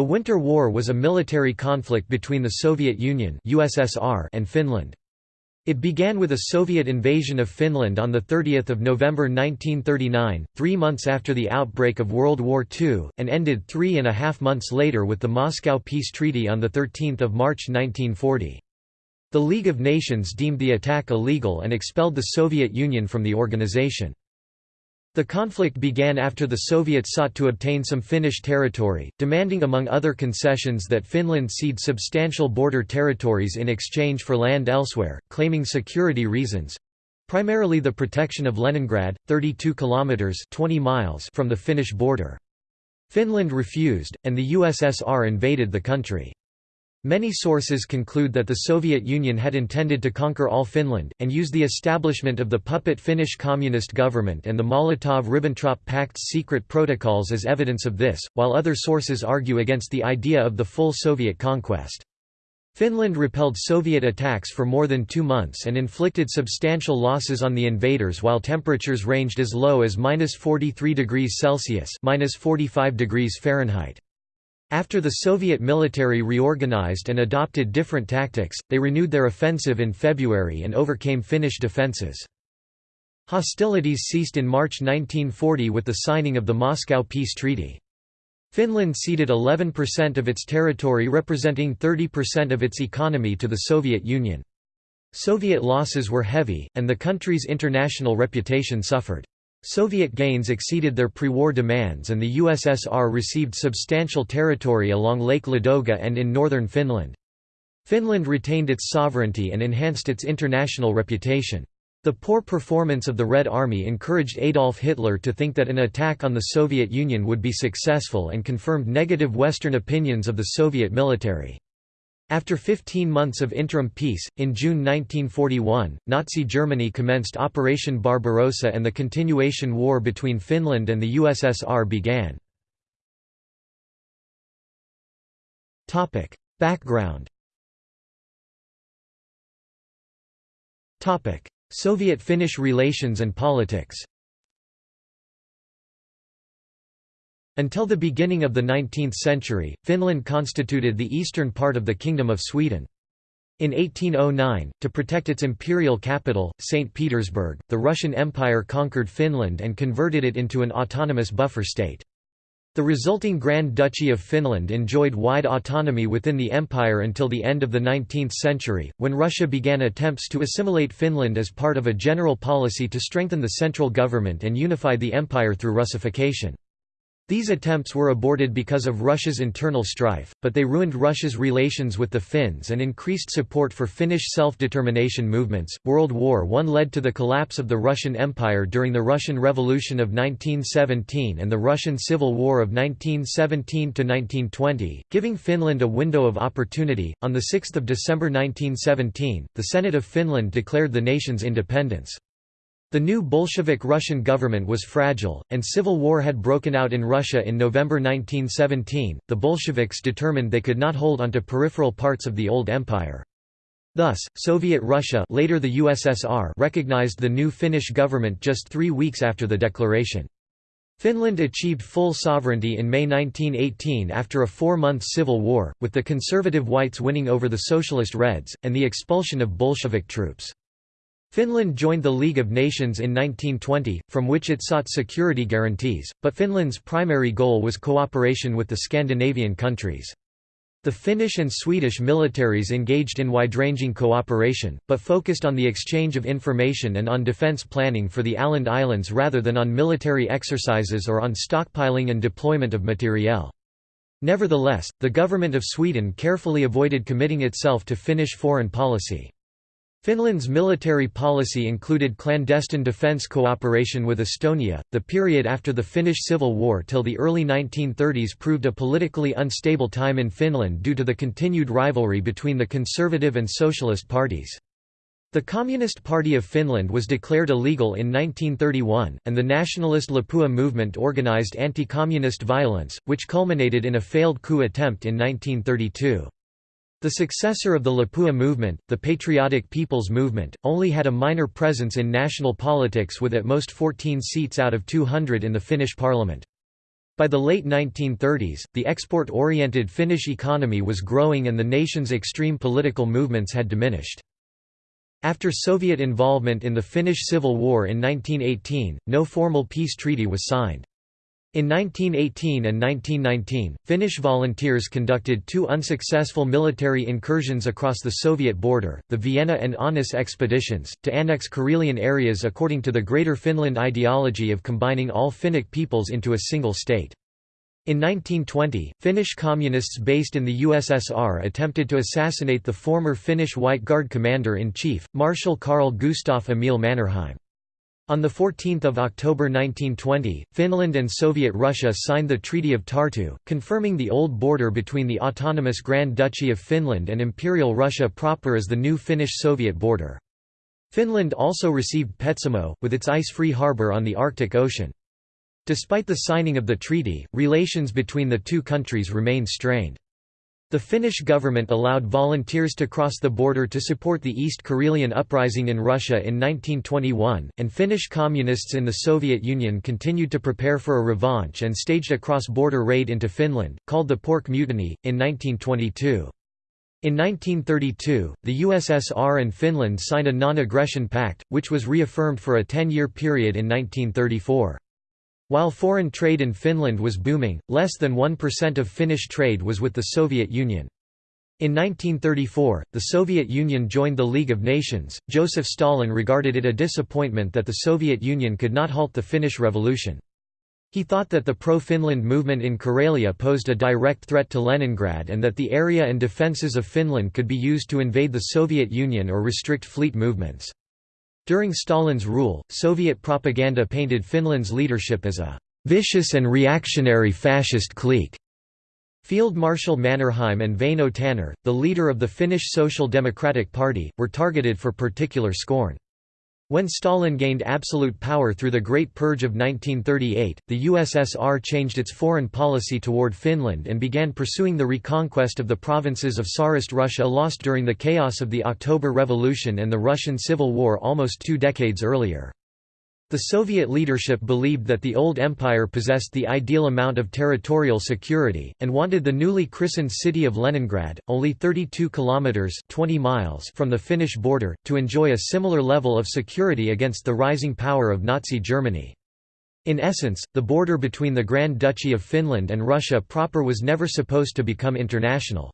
The Winter War was a military conflict between the Soviet Union USSR and Finland. It began with a Soviet invasion of Finland on 30 November 1939, three months after the outbreak of World War II, and ended three and a half months later with the Moscow Peace Treaty on 13 March 1940. The League of Nations deemed the attack illegal and expelled the Soviet Union from the organization. The conflict began after the Soviets sought to obtain some Finnish territory, demanding among other concessions that Finland cede substantial border territories in exchange for land elsewhere, claiming security reasons—primarily the protection of Leningrad, 32 kilometers 20 miles from the Finnish border. Finland refused, and the USSR invaded the country. Many sources conclude that the Soviet Union had intended to conquer all Finland, and use the establishment of the puppet Finnish Communist government and the Molotov–Ribbentrop Pact's secret protocols as evidence of this, while other sources argue against the idea of the full Soviet conquest. Finland repelled Soviet attacks for more than two months and inflicted substantial losses on the invaders while temperatures ranged as low as minus 43 degrees Celsius minus 45 degrees Fahrenheit. After the Soviet military reorganized and adopted different tactics, they renewed their offensive in February and overcame Finnish defenses. Hostilities ceased in March 1940 with the signing of the Moscow Peace Treaty. Finland ceded 11% of its territory representing 30% of its economy to the Soviet Union. Soviet losses were heavy, and the country's international reputation suffered. Soviet gains exceeded their pre-war demands and the USSR received substantial territory along Lake Ladoga and in northern Finland. Finland retained its sovereignty and enhanced its international reputation. The poor performance of the Red Army encouraged Adolf Hitler to think that an attack on the Soviet Union would be successful and confirmed negative Western opinions of the Soviet military. After 15 months of interim peace, in June 1941, Nazi Germany commenced Operation Barbarossa and the continuation war between Finland and the USSR began. Background Soviet-Finnish relations and politics Until the beginning of the 19th century, Finland constituted the eastern part of the Kingdom of Sweden. In 1809, to protect its imperial capital, St. Petersburg, the Russian Empire conquered Finland and converted it into an autonomous buffer state. The resulting Grand Duchy of Finland enjoyed wide autonomy within the empire until the end of the 19th century, when Russia began attempts to assimilate Finland as part of a general policy to strengthen the central government and unify the empire through Russification. These attempts were aborted because of Russia's internal strife, but they ruined Russia's relations with the Finns and increased support for Finnish self-determination movements. World War I led to the collapse of the Russian Empire during the Russian Revolution of 1917 and the Russian Civil War of 1917 to 1920, giving Finland a window of opportunity. On the 6th of December 1917, the Senate of Finland declared the nation's independence. The new Bolshevik Russian government was fragile, and civil war had broken out in Russia in November 1917. The Bolsheviks determined they could not hold onto peripheral parts of the old empire. Thus, Soviet Russia later the USSR recognized the new Finnish government just three weeks after the declaration. Finland achieved full sovereignty in May 1918 after a four-month civil war, with the conservative whites winning over the socialist Reds, and the expulsion of Bolshevik troops. Finland joined the League of Nations in 1920, from which it sought security guarantees, but Finland's primary goal was cooperation with the Scandinavian countries. The Finnish and Swedish militaries engaged in wide-ranging cooperation, but focused on the exchange of information and on defense planning for the Åland Islands rather than on military exercises or on stockpiling and deployment of materiel. Nevertheless, the government of Sweden carefully avoided committing itself to Finnish foreign policy. Finland's military policy included clandestine defence cooperation with Estonia. The period after the Finnish Civil War till the early 1930s proved a politically unstable time in Finland due to the continued rivalry between the conservative and socialist parties. The Communist Party of Finland was declared illegal in 1931, and the nationalist Lapua movement organized anti-communist violence, which culminated in a failed coup attempt in 1932. The successor of the Lapua movement, the Patriotic People's Movement, only had a minor presence in national politics with at most 14 seats out of 200 in the Finnish parliament. By the late 1930s, the export-oriented Finnish economy was growing and the nation's extreme political movements had diminished. After Soviet involvement in the Finnish Civil War in 1918, no formal peace treaty was signed. In 1918 and 1919, Finnish volunteers conducted two unsuccessful military incursions across the Soviet border, the Viena and Aunus expeditions, to annex Karelian areas according to the Greater Finland ideology of combining all Finnic peoples into a single state. In 1920, Finnish communists based in the USSR attempted to assassinate the former Finnish White Guard commander-in-chief, Marshal Carl Gustaf Emil Mannerheim. On 14 October 1920, Finland and Soviet Russia signed the Treaty of Tartu, confirming the old border between the autonomous Grand Duchy of Finland and Imperial Russia proper as the new Finnish-Soviet border. Finland also received Petsamo, with its ice-free harbour on the Arctic Ocean. Despite the signing of the treaty, relations between the two countries remained strained. The Finnish government allowed volunteers to cross the border to support the East Karelian uprising in Russia in 1921, and Finnish communists in the Soviet Union continued to prepare for a revanche and staged a cross-border raid into Finland, called the Pork Mutiny, in 1922. In 1932, the USSR and Finland signed a non-aggression pact, which was reaffirmed for a 10-year period in 1934. While foreign trade in Finland was booming, less than 1% of Finnish trade was with the Soviet Union. In 1934, the Soviet Union joined the League of Nations. Joseph Stalin regarded it a disappointment that the Soviet Union could not halt the Finnish Revolution. He thought that the pro-Finland movement in Karelia posed a direct threat to Leningrad and that the area and defences of Finland could be used to invade the Soviet Union or restrict fleet movements. During Stalin's rule, Soviet propaganda painted Finland's leadership as a «vicious and reactionary fascist clique». Field Marshal Mannerheim and Väinö Tanner, the leader of the Finnish Social Democratic Party, were targeted for particular scorn. When Stalin gained absolute power through the Great Purge of 1938, the USSR changed its foreign policy toward Finland and began pursuing the reconquest of the provinces of Tsarist Russia lost during the chaos of the October Revolution and the Russian Civil War almost two decades earlier. The Soviet leadership believed that the old empire possessed the ideal amount of territorial security, and wanted the newly christened city of Leningrad, only 32 kilometers (20 miles) from the Finnish border, to enjoy a similar level of security against the rising power of Nazi Germany. In essence, the border between the Grand Duchy of Finland and Russia proper was never supposed to become international.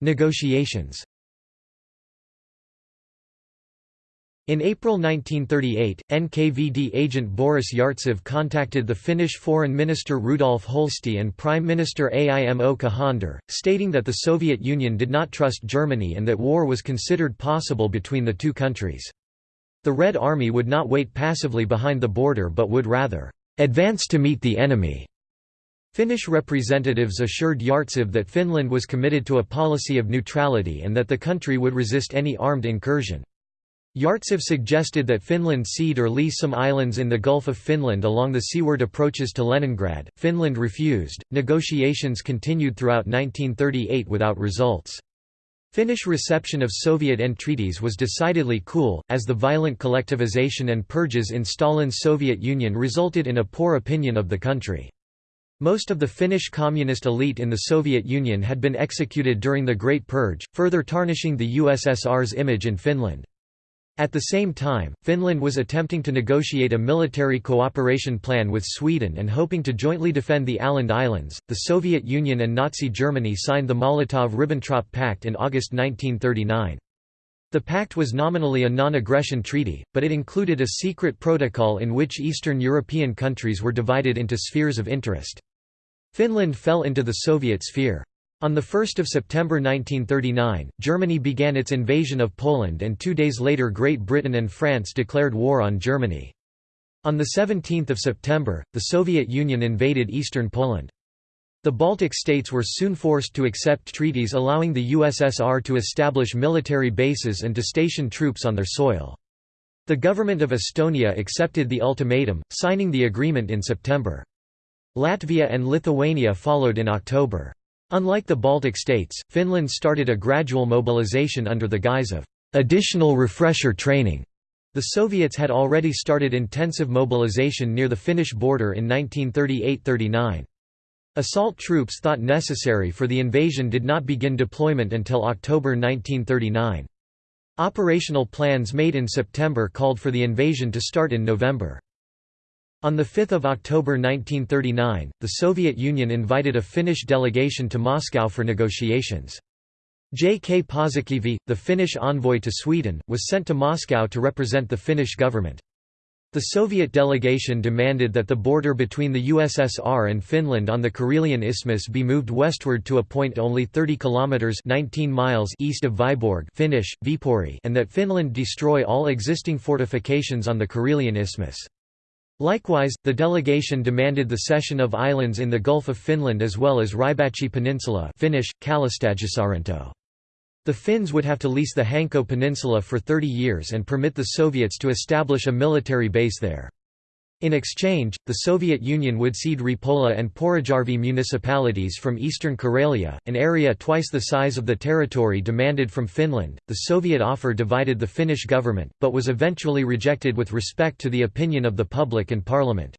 Negotiations In April 1938, NKVD agent Boris Yartsev contacted the Finnish Foreign Minister Rudolf Holsti and Prime Minister Aimo Cajander, stating that the Soviet Union did not trust Germany and that war was considered possible between the two countries. The Red Army would not wait passively behind the border but would rather, "...advance to meet the enemy." Finnish representatives assured Yartsev that Finland was committed to a policy of neutrality and that the country would resist any armed incursion. Yartsev suggested that Finland cede or lease some islands in the Gulf of Finland along the seaward approaches to Leningrad. Finland refused. Negotiations continued throughout 1938 without results. Finnish reception of Soviet entreaties was decidedly cool, as the violent collectivization and purges in Stalin's Soviet Union resulted in a poor opinion of the country. Most of the Finnish communist elite in the Soviet Union had been executed during the Great Purge, further tarnishing the USSR's image in Finland. At the same time, Finland was attempting to negotiate a military cooperation plan with Sweden and hoping to jointly defend the Åland Islands. The Soviet Union and Nazi Germany signed the Molotov-Ribbentrop Pact in August 1939. The pact was nominally a non-aggression treaty, but it included a secret protocol in which Eastern European countries were divided into spheres of interest. Finland fell into the Soviet sphere. On 1 September 1939, Germany began its invasion of Poland and two days later Great Britain and France declared war on Germany. On 17 September, the Soviet Union invaded eastern Poland. The Baltic states were soon forced to accept treaties allowing the USSR to establish military bases and to station troops on their soil. The government of Estonia accepted the ultimatum, signing the agreement in September. Latvia and Lithuania followed in October. Unlike the Baltic states, Finland started a gradual mobilization under the guise of additional refresher training. The Soviets had already started intensive mobilization near the Finnish border in 1938–39. Assault troops thought necessary for the invasion did not begin deployment until October 1939. Operational plans made in September called for the invasion to start in November. On 5 October 1939, the Soviet Union invited a Finnish delegation to Moscow for negotiations. J. K. Paasikivi, the Finnish envoy to Sweden, was sent to Moscow to represent the Finnish government. The Soviet delegation demanded that the border between the USSR and Finland on the Karelian Isthmus be moved westward to a point only 30 kilometers 19 miles east of Vyborg, Finnish Viipuri, and that Finland destroy all existing fortifications on the Karelian Isthmus. Likewise, the delegation demanded the cession of islands in the Gulf of Finland as well as Rybachi Peninsula Finnish. The Finns would have to lease the Hanko Peninsula for 30 years and permit the Soviets to establish a military base there. In exchange, the Soviet Union would cede Repola and Porojärvi municipalities from eastern Karelia, an area twice the size of the territory demanded from Finland. The Soviet offer divided the Finnish government, but was eventually rejected with respect to the opinion of the public and parliament.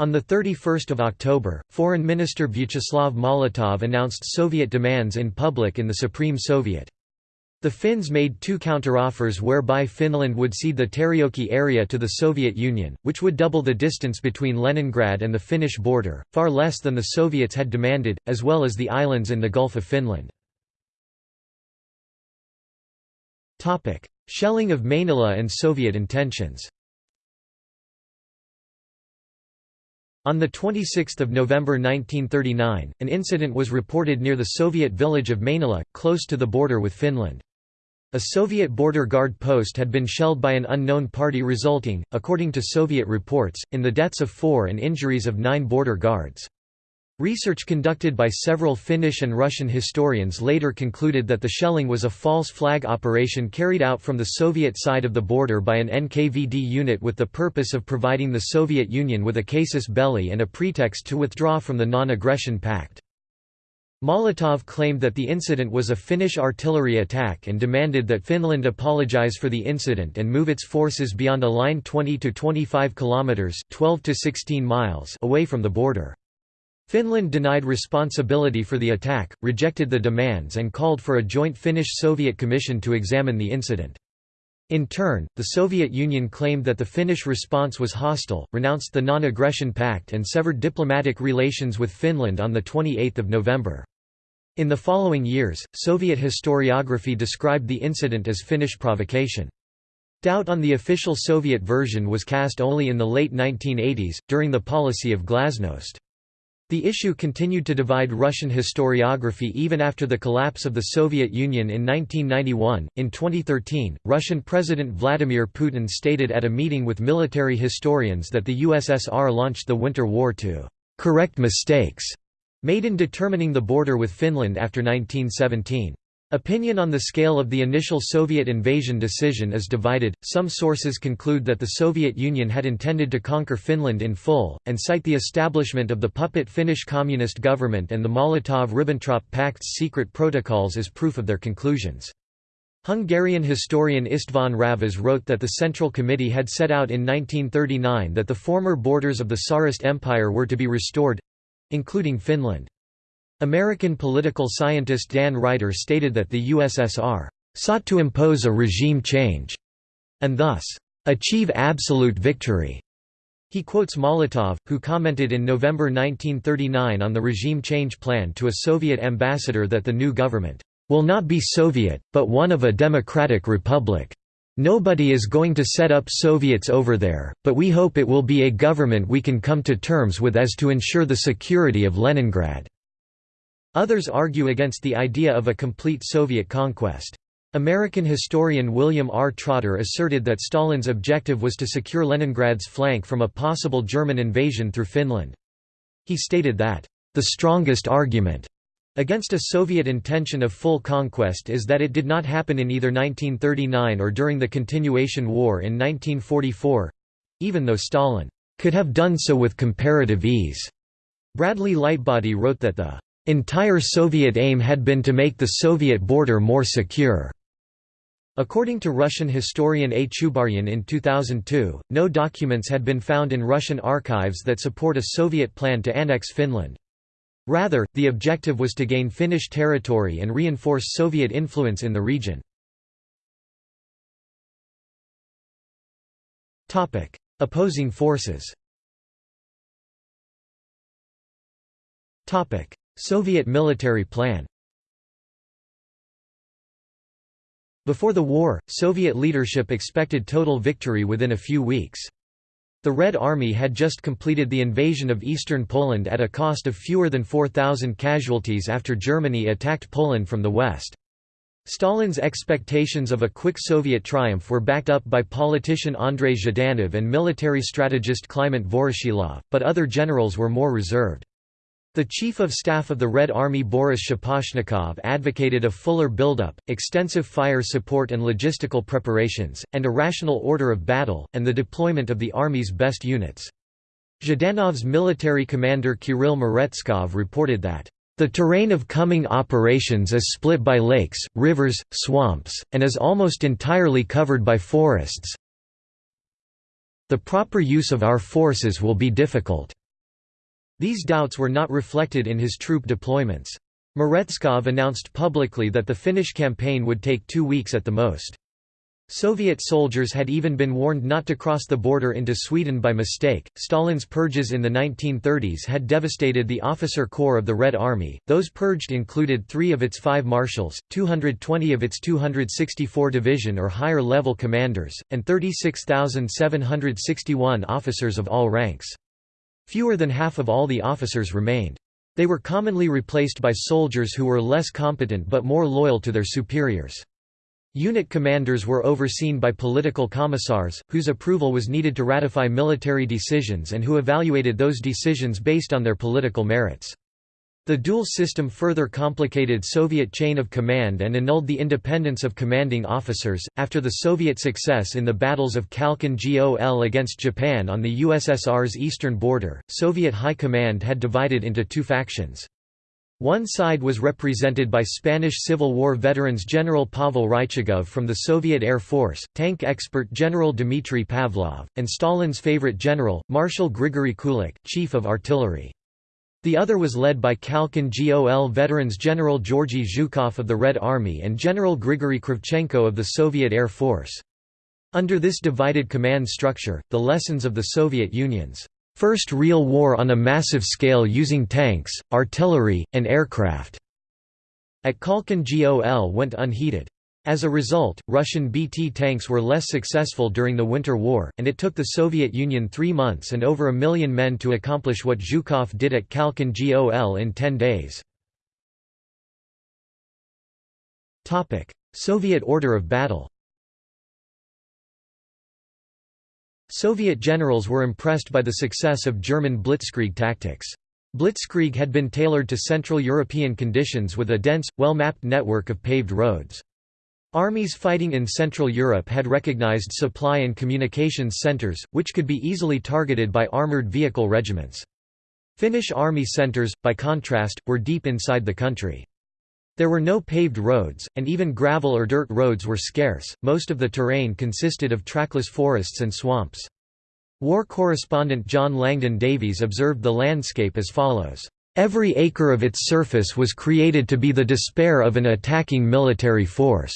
On 31 October, Foreign Minister Vyacheslav Molotov announced Soviet demands in public in the Supreme Soviet. The Finns made two counteroffers whereby Finland would cede the Terijoki area to the Soviet Union, which would double the distance between Leningrad and the Finnish border, far less than the Soviets had demanded, as well as the islands in the Gulf of Finland. Shelling of Mainila and Soviet intentions On 26 November 1939, an incident was reported near the Soviet village of Mainila, close to the border with Finland. A Soviet border guard post had been shelled by an unknown party resulting, according to Soviet reports, in the deaths of four and injuries of nine border guards. Research conducted by several Finnish and Russian historians later concluded that the shelling was a false flag operation carried out from the Soviet side of the border by an NKVD unit with the purpose of providing the Soviet Union with a casus belli and a pretext to withdraw from the Non-Aggression Pact. Molotov claimed that the incident was a Finnish artillery attack and demanded that Finland apologize for the incident and move its forces beyond a line 20 to 25 kilometers, 12 to 16 miles away from the border. Finland denied responsibility for the attack, rejected the demands and called for a joint Finnish-Soviet commission to examine the incident. In turn, the Soviet Union claimed that the Finnish response was hostile, renounced the Non-Aggression Pact and severed diplomatic relations with Finland on 28 November. In the following years, Soviet historiography described the incident as Finnish provocation. Doubt on the official Soviet version was cast only in the late 1980s, during the policy of glasnost. The issue continued to divide Russian historiography even after the collapse of the Soviet Union in 1991. In 2013, Russian President Vladimir Putin stated at a meeting with military historians that the USSR launched the Winter War to correct mistakes made in determining the border with Finland after 1917. Opinion on the scale of the initial Soviet invasion decision is divided. Some sources conclude that the Soviet Union had intended to conquer Finland in full, and cite the establishment of the puppet Finnish Communist government and the Molotov-Ribbentrop Pact's secret protocols as proof of their conclusions. Hungarian historian István Ravasz wrote that the Central Committee had set out in 1939 that the former borders of the Tsarist Empire were to be restored, including Finland. American political scientist Dan Reiter stated that the USSR sought to impose a regime change and thus achieve absolute victory. He quotes Molotov, who commented in November 1939 on the regime change plan to a Soviet ambassador that the new government will not be Soviet, but one of a democratic republic. Nobody is going to set up Soviets over there, but we hope it will be a government we can come to terms with as to ensure the security of Leningrad." Others argue against the idea of a complete Soviet conquest. American historian William R. Trotter asserted that Stalin's objective was to secure Leningrad's flank from a possible German invasion through Finland. He stated that, "...the strongest argument Against a Soviet intention of full conquest is that it did not happen in either 1939 or during the Continuation War in 1944—even though Stalin could have done so with comparative ease. Bradley Lightbody wrote that the entire Soviet aim had been to make the Soviet border more secure. According to Russian historian A. Chubaryan in 2002, no documents had been found in Russian archives that support a Soviet plan to annex Finland. Rather, the objective was to gain Finnish territory and reinforce Soviet influence in the region. Opposing forces Soviet military plan Before the war, Soviet leadership expected total victory within a few weeks. The Red Army had just completed the invasion of eastern Poland at a cost of fewer than 4,000 casualties after Germany attacked Poland from the west. Stalin's expectations of a quick Soviet triumph were backed up by politician Andrei Zhdanov and military strategist Kliment Voroshilov, but other generals were more reserved. The Chief of Staff of the Red Army Boris Shaposhnikov advocated a fuller buildup, extensive fire support and logistical preparations, and a rational order of battle, and the deployment of the Army's best units. Zhdanov's military commander Kirill Meretskov reported that, "...the terrain of coming operations is split by lakes, rivers, swamps, and is almost entirely covered by forests. The proper use of our forces will be difficult." These doubts were not reflected in his troop deployments. Meretskov announced publicly that the Finnish campaign would take two weeks at the most. Soviet soldiers had even been warned not to cross the border into Sweden by mistake. Stalin's purges in the 1930s had devastated the officer corps of the Red Army. Those purged included three of its five marshals, 220 of its 264 division or higher level commanders, and 36,761 officers of all ranks. Fewer than half of all the officers remained. They were commonly replaced by soldiers who were less competent but more loyal to their superiors. Unit commanders were overseen by political commissars, whose approval was needed to ratify military decisions and who evaluated those decisions based on their political merits. The dual system further complicated Soviet chain of command and annulled the independence of commanding officers. After the Soviet success in the battles of Khalkhin Gol against Japan on the USSR's eastern border, Soviet high command had divided into two factions. One side was represented by Spanish Civil War veterans General Pavel Rychagov from the Soviet Air Force, tank expert General Dmitry Pavlov, and Stalin's favorite general, Marshal Grigory Kulik, chief of artillery. The other was led by Khalkhin Gol veterans General Georgy Zhukov of the Red Army and General Grigory Kravchenko of the Soviet Air Force. Under this divided command structure, the lessons of the Soviet Union's first real war on a massive scale using tanks, artillery, and aircraft at Khalkhin Gol went unheeded. As a result, Russian BT tanks were less successful during the Winter War, and it took the Soviet Union three months and over a million men to accomplish what Zhukov did at Khalkhin Gol in ten days. Soviet order of battle Soviet generals were impressed by the success of German blitzkrieg tactics. Blitzkrieg had been tailored to Central European conditions with a dense, well-mapped network of paved roads. Armies fighting in Central Europe had recognized supply and communications centers, which could be easily targeted by armored vehicle regiments. Finnish army centers, by contrast, were deep inside the country. There were no paved roads, and even gravel or dirt roads were scarce, most of the terrain consisted of trackless forests and swamps. War correspondent John Langdon Davies observed the landscape as follows, "...every acre of its surface was created to be the despair of an attacking military force."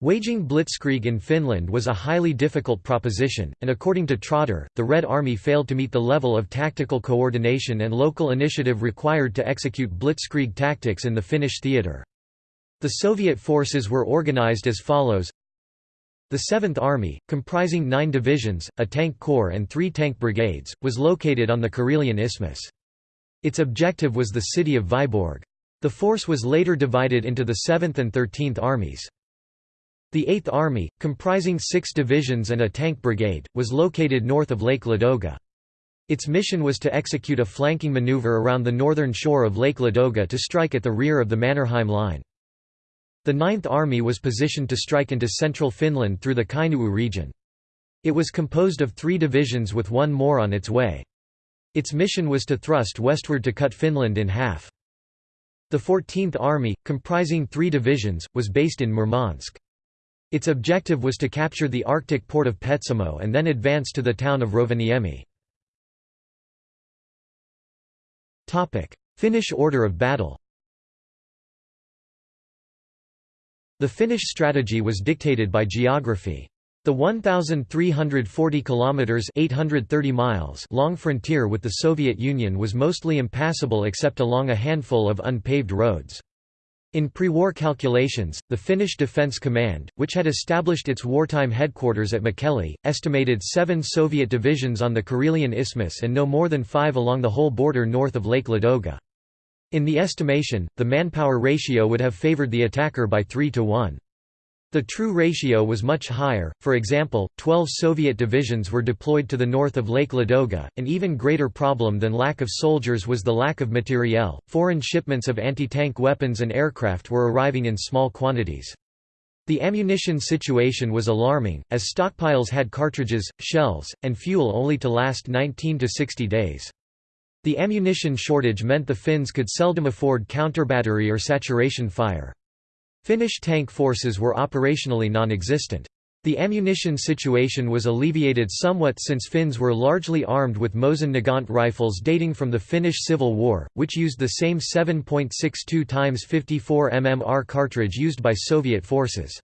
Waging blitzkrieg in Finland was a highly difficult proposition, and according to Trotter, the Red Army failed to meet the level of tactical coordination and local initiative required to execute blitzkrieg tactics in the Finnish theatre. The Soviet forces were organized as follows The Seventh Army, comprising nine divisions, a tank corps and three tank brigades, was located on the Karelian Isthmus. Its objective was the city of Vyborg. The force was later divided into the 7th and 13th armies. The Eighth Army, comprising six divisions and a tank brigade, was located north of Lake Ladoga. Its mission was to execute a flanking maneuver around the northern shore of Lake Ladoga to strike at the rear of the Mannerheim Line. The Ninth Army was positioned to strike into central Finland through the Kainuu region. It was composed of three divisions with one more on its way. Its mission was to thrust westward to cut Finland in half. The 14th Army, comprising three divisions, was based in Murmansk. Its objective was to capture the Arctic port of Petsamo and then advance to the town of Rovaniemi. Finnish order of battle The Finnish strategy was dictated by geography. The 1,340 kilometers (830 miles) long frontier with the Soviet Union was mostly impassable except along a handful of unpaved roads. In pre-war calculations, the Finnish Defence Command, which had established its wartime headquarters at Mikkeli, estimated seven Soviet divisions on the Karelian Isthmus and no more than five along the whole border north of Lake Ladoga. In the estimation, the manpower ratio would have favored the attacker by 3 to 1. The true ratio was much higher, for example, 12 Soviet divisions were deployed to the north of Lake Ladoga. An even greater problem than lack of soldiers was the lack of materiel. Foreign shipments of anti tank weapons and aircraft were arriving in small quantities. The ammunition situation was alarming, as stockpiles had cartridges, shells, and fuel only to last 19 to 60 days. The ammunition shortage meant the Finns could seldom afford counterbattery or saturation fire. Finnish tank forces were operationally non-existent. The ammunition situation was alleviated somewhat since Finns were largely armed with Mosin Nagant rifles dating from the Finnish Civil War, which used the same 7.62 x 54 mmR cartridge used by Soviet forces.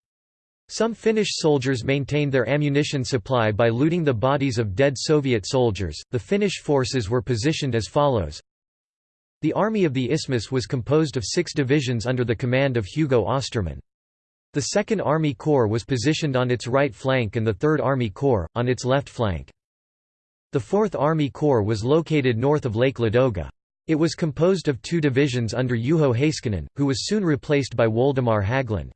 Some Finnish soldiers maintained their ammunition supply by looting the bodies of dead Soviet soldiers. The Finnish forces were positioned as follows. The Army of the Isthmus was composed of six divisions under the command of Hugo Österman. The 2nd Army Corps was positioned on its right flank and the 3rd Army Corps, on its left flank. The 4th Army Corps was located north of Lake Ladoga. It was composed of two divisions under Juho Heiskanen, who was soon replaced by Woldemar Haglund.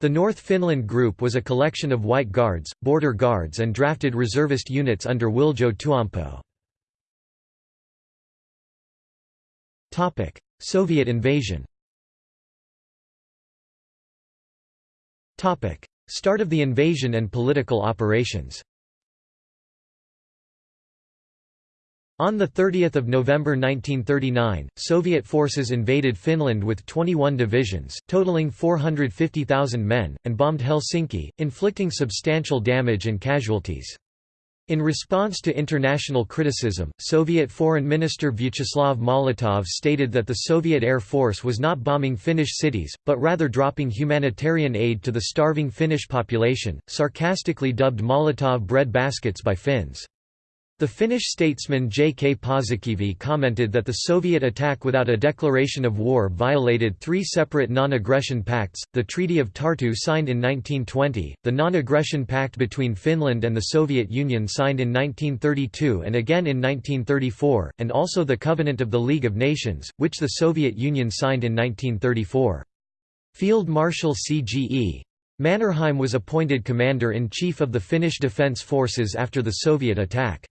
The North Finland Group was a collection of White Guards, Border Guards and drafted reservist units under Wiljo Tuompo. Soviet invasion. Topic: Start of the invasion and political operations. On 30 November 1939, Soviet forces invaded Finland with 21 divisions, totaling 450,000 men, and bombed Helsinki, inflicting substantial damage and casualties. In response to international criticism, Soviet Foreign Minister Vyacheslav Molotov stated that the Soviet Air Force was not bombing Finnish cities, but rather dropping humanitarian aid to the starving Finnish population, sarcastically dubbed Molotov bread baskets by Finns. The Finnish statesman J. K. Paasikivi commented that the Soviet attack without a declaration of war violated three separate non-aggression pacts, the Treaty of Tartu signed in 1920, the Non-Aggression Pact between Finland and the Soviet Union signed in 1932 and again in 1934, and also the Covenant of the League of Nations, which the Soviet Union signed in 1934. Field Marshal C.G.E. Mannerheim was appointed commander-in-chief of the Finnish Defence Forces after the Soviet attack.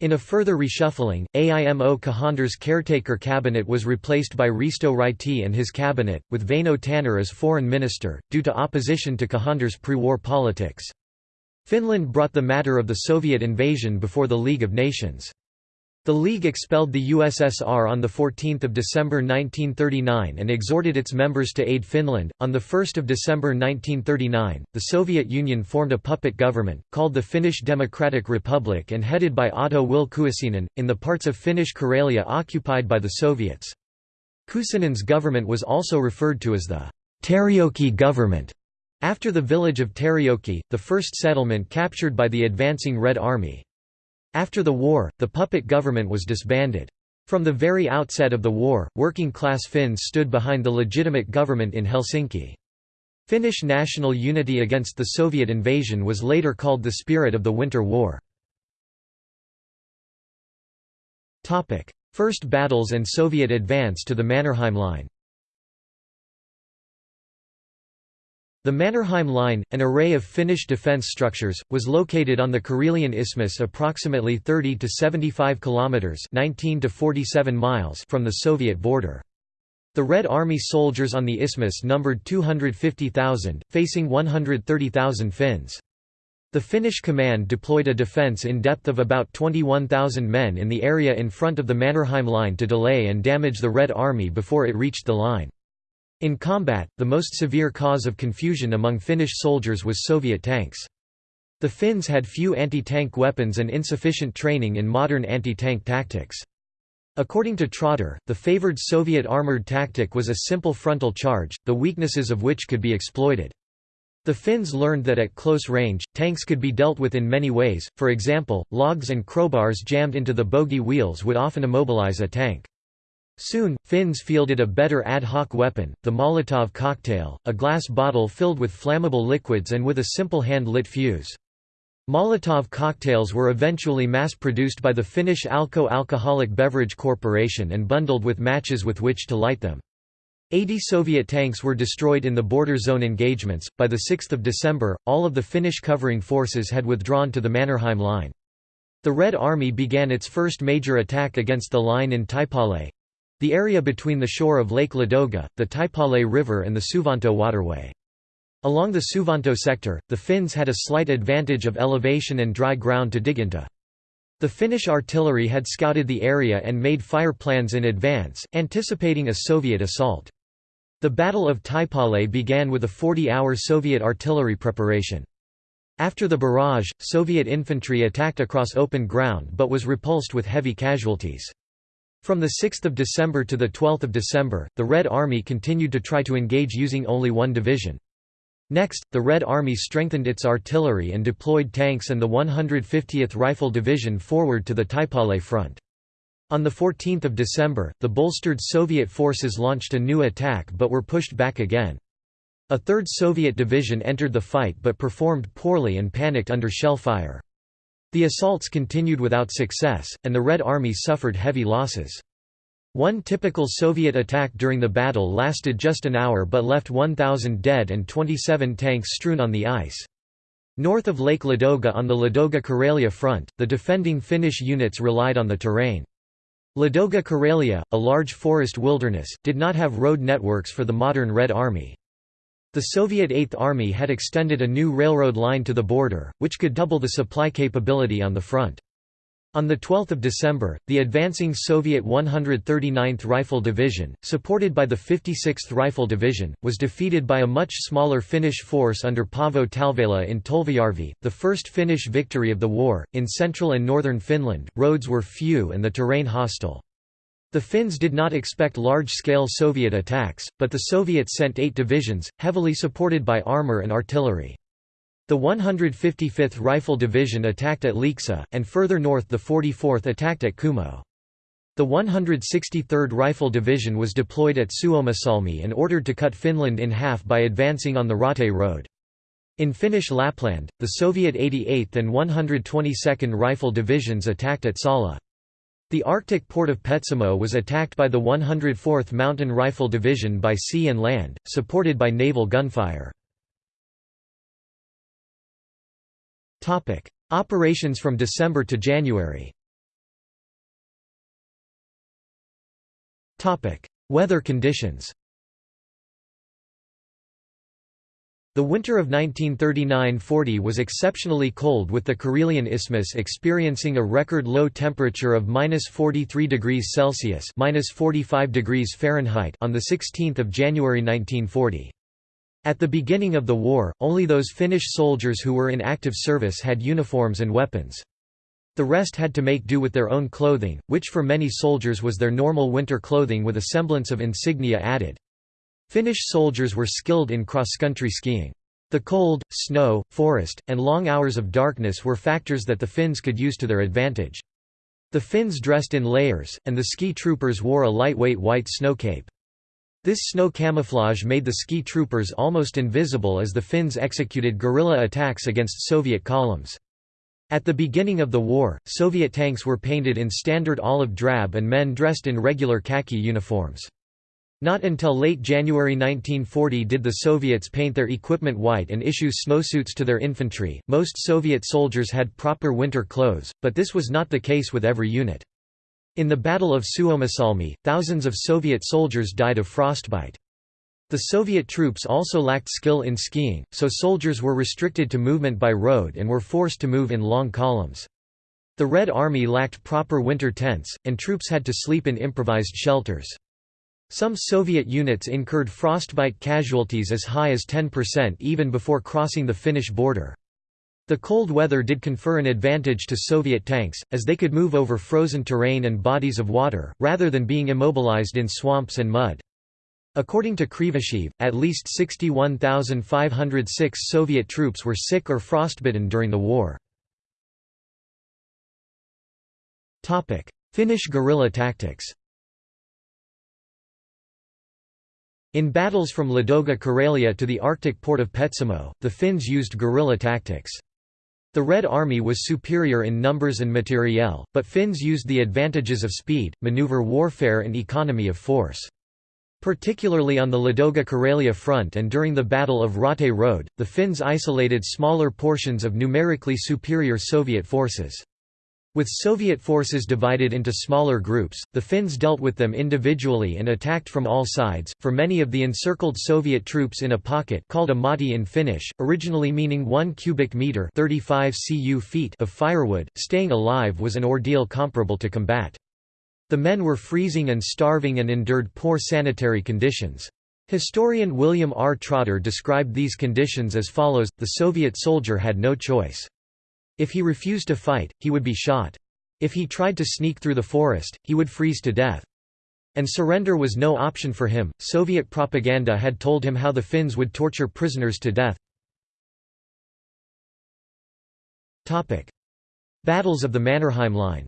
In a further reshuffling, AIMO Cajander's caretaker cabinet was replaced by Risto Ryti and his cabinet, with Väinö Tanner as foreign minister, due to opposition to Cajander's pre-war politics. Finland brought the matter of the Soviet invasion before the League of Nations. The League expelled the USSR on 14 December 1939 and exhorted its members to aid Finland. On 1 December 1939, the Soviet Union formed a puppet government, called the Finnish Democratic Republic and headed by Otto Wille Kuusinen, in the parts of Finnish Karelia occupied by the Soviets. Kuusinen's government was also referred to as the Terijoki government, after the village of Terijoki, the first settlement captured by the advancing Red Army. After the war, the puppet government was disbanded. From the very outset of the war, working-class Finns stood behind the legitimate government in Helsinki. Finnish national unity against the Soviet invasion was later called the spirit of the Winter War. First battles and Soviet advance to the Mannerheim Line The Mannerheim Line, an array of Finnish defence structures, was located on the Karelian Isthmus approximately 30 to 75 kilometres 19 to 47 miles from the Soviet border. The Red Army soldiers on the isthmus numbered 250,000, facing 130,000 Finns. The Finnish command deployed a defence in depth of about 21,000 men in the area in front of the Mannerheim Line to delay and damage the Red Army before it reached the line. In combat, the most severe cause of confusion among Finnish soldiers was Soviet tanks. The Finns had few anti-tank weapons and insufficient training in modern anti-tank tactics. According to Trotter, the favored Soviet armored tactic was a simple frontal charge, the weaknesses of which could be exploited. The Finns learned that at close range, tanks could be dealt with in many ways, for example, logs and crowbars jammed into the bogie wheels would often immobilize a tank. Soon, Finns fielded a better ad hoc weapon, the Molotov cocktail, a glass bottle filled with flammable liquids and with a simple hand-lit fuse. Molotov cocktails were eventually mass-produced by the Finnish Alko Alcoholic Beverage Corporation and bundled with matches with which to light them. 80 Soviet tanks were destroyed in the border zone engagements. By the 6th of December, all of the Finnish covering forces had withdrawn to the Mannerheim Line. The Red Army began its first major attack against the line in Taipale the area between the shore of Lake Ladoga, the Taipale River and the Suvanto waterway. Along the Suvanto sector, the Finns had a slight advantage of elevation and dry ground to dig into. The Finnish artillery had scouted the area and made fire plans in advance, anticipating a Soviet assault. The Battle of Taipale began with a 40-hour Soviet artillery preparation. After the barrage, Soviet infantry attacked across open ground but was repulsed with heavy casualties. From 6 December to 12 December, the Red Army continued to try to engage using only one division. Next, the Red Army strengthened its artillery and deployed tanks and the 150th Rifle Division forward to the Taipale front. On 14 December, the bolstered Soviet forces launched a new attack but were pushed back again. A third Soviet division entered the fight but performed poorly and panicked under shell fire. The assaults continued without success, and the Red Army suffered heavy losses. One typical Soviet attack during the battle lasted just an hour but left 1,000 dead and 27 tanks strewn on the ice. North of Lake Ladoga on the Ladoga-Karelia front, the defending Finnish units relied on the terrain. Ladoga Karelia, a large forest wilderness, did not have road networks for the modern Red Army. The Soviet Eighth Army had extended a new railroad line to the border, which could double the supply capability on the front. On 12 December, the advancing Soviet 139th Rifle Division, supported by the 56th Rifle Division, was defeated by a much smaller Finnish force under Paavo Talvela in Tolvajärvi, the first Finnish victory of the war. In central and northern Finland, roads were few and the terrain hostile. The Finns did not expect large-scale Soviet attacks, but the Soviets sent eight divisions, heavily supported by armor and artillery. The 155th Rifle Division attacked at Lieksa, and further north the 44th attacked at Kuhmo. The 163rd Rifle Division was deployed at Suomussalmi and ordered to cut Finland in half by advancing on the Raute Road. In Finnish Lapland, the Soviet 88th and 122nd Rifle Divisions attacked at Salla. The Arctic port of Petsamo was attacked by the 104th Mountain Rifle Division by sea and land, supported by naval gunfire. Operations from December to January. Weather conditions The winter of 1939–40 was exceptionally cold with the Karelian Isthmus experiencing a record low temperature of -43 degrees Celsius (-45 degrees Fahrenheit) on the 16th of January 1940. At the beginning of the war, only those Finnish soldiers who were in active service had uniforms and weapons. The rest had to make do with their own clothing, which for many soldiers was their normal winter clothing with a semblance of insignia added. Finnish soldiers were skilled in cross-country skiing. The cold, snow, forest, and long hours of darkness were factors that the Finns could use to their advantage. The Finns dressed in layers, and the ski troopers wore a lightweight white snow cape. This snow camouflage made the ski troopers almost invisible as the Finns executed guerrilla attacks against Soviet columns. At the beginning of the war, Soviet tanks were painted in standard olive drab and men dressed in regular khaki uniforms. Not until late January 1940 did the Soviets paint their equipment white and issue snowsuits to their infantry. Most Soviet soldiers had proper winter clothes, but this was not the case with every unit. In the Battle of Suomussalmi, thousands of Soviet soldiers died of frostbite. The Soviet troops also lacked skill in skiing, so soldiers were restricted to movement by road and were forced to move in long columns. The Red Army lacked proper winter tents, and troops had to sleep in improvised shelters. Some Soviet units incurred frostbite casualties as high as 10% even before crossing the Finnish border. The cold weather did confer an advantage to Soviet tanks, as they could move over frozen terrain and bodies of water, rather than being immobilized in swamps and mud. According to Krivosheev, at least 61,506 Soviet troops were sick or frostbitten during the war. Finnish guerrilla tactics In battles from Ladoga Karelia to the Arctic port of Petsamo, the Finns used guerrilla tactics. The Red Army was superior in numbers and materiel, but Finns used the advantages of speed, maneuver warfare and economy of force. Particularly on the Ladoga Karelia front and during the Battle of Raate Road, the Finns isolated smaller portions of numerically superior Soviet forces. With Soviet forces divided into smaller groups, the Finns dealt with them individually and attacked from all sides. For many of the encircled Soviet troops in a pocket called a motti in Finnish, originally meaning 1 cubic meter (35 cu feet) of firewood, staying alive was an ordeal comparable to combat. The men were freezing and starving and endured poor sanitary conditions. Historian William R. Trotter described these conditions as follows: The Soviet soldier had no choice. If he refused to fight, he would be shot. If he tried to sneak through the forest, he would freeze to death. And surrender was no option for him. Soviet propaganda had told him how the Finns would torture prisoners to death. Battles of the Mannerheim Line.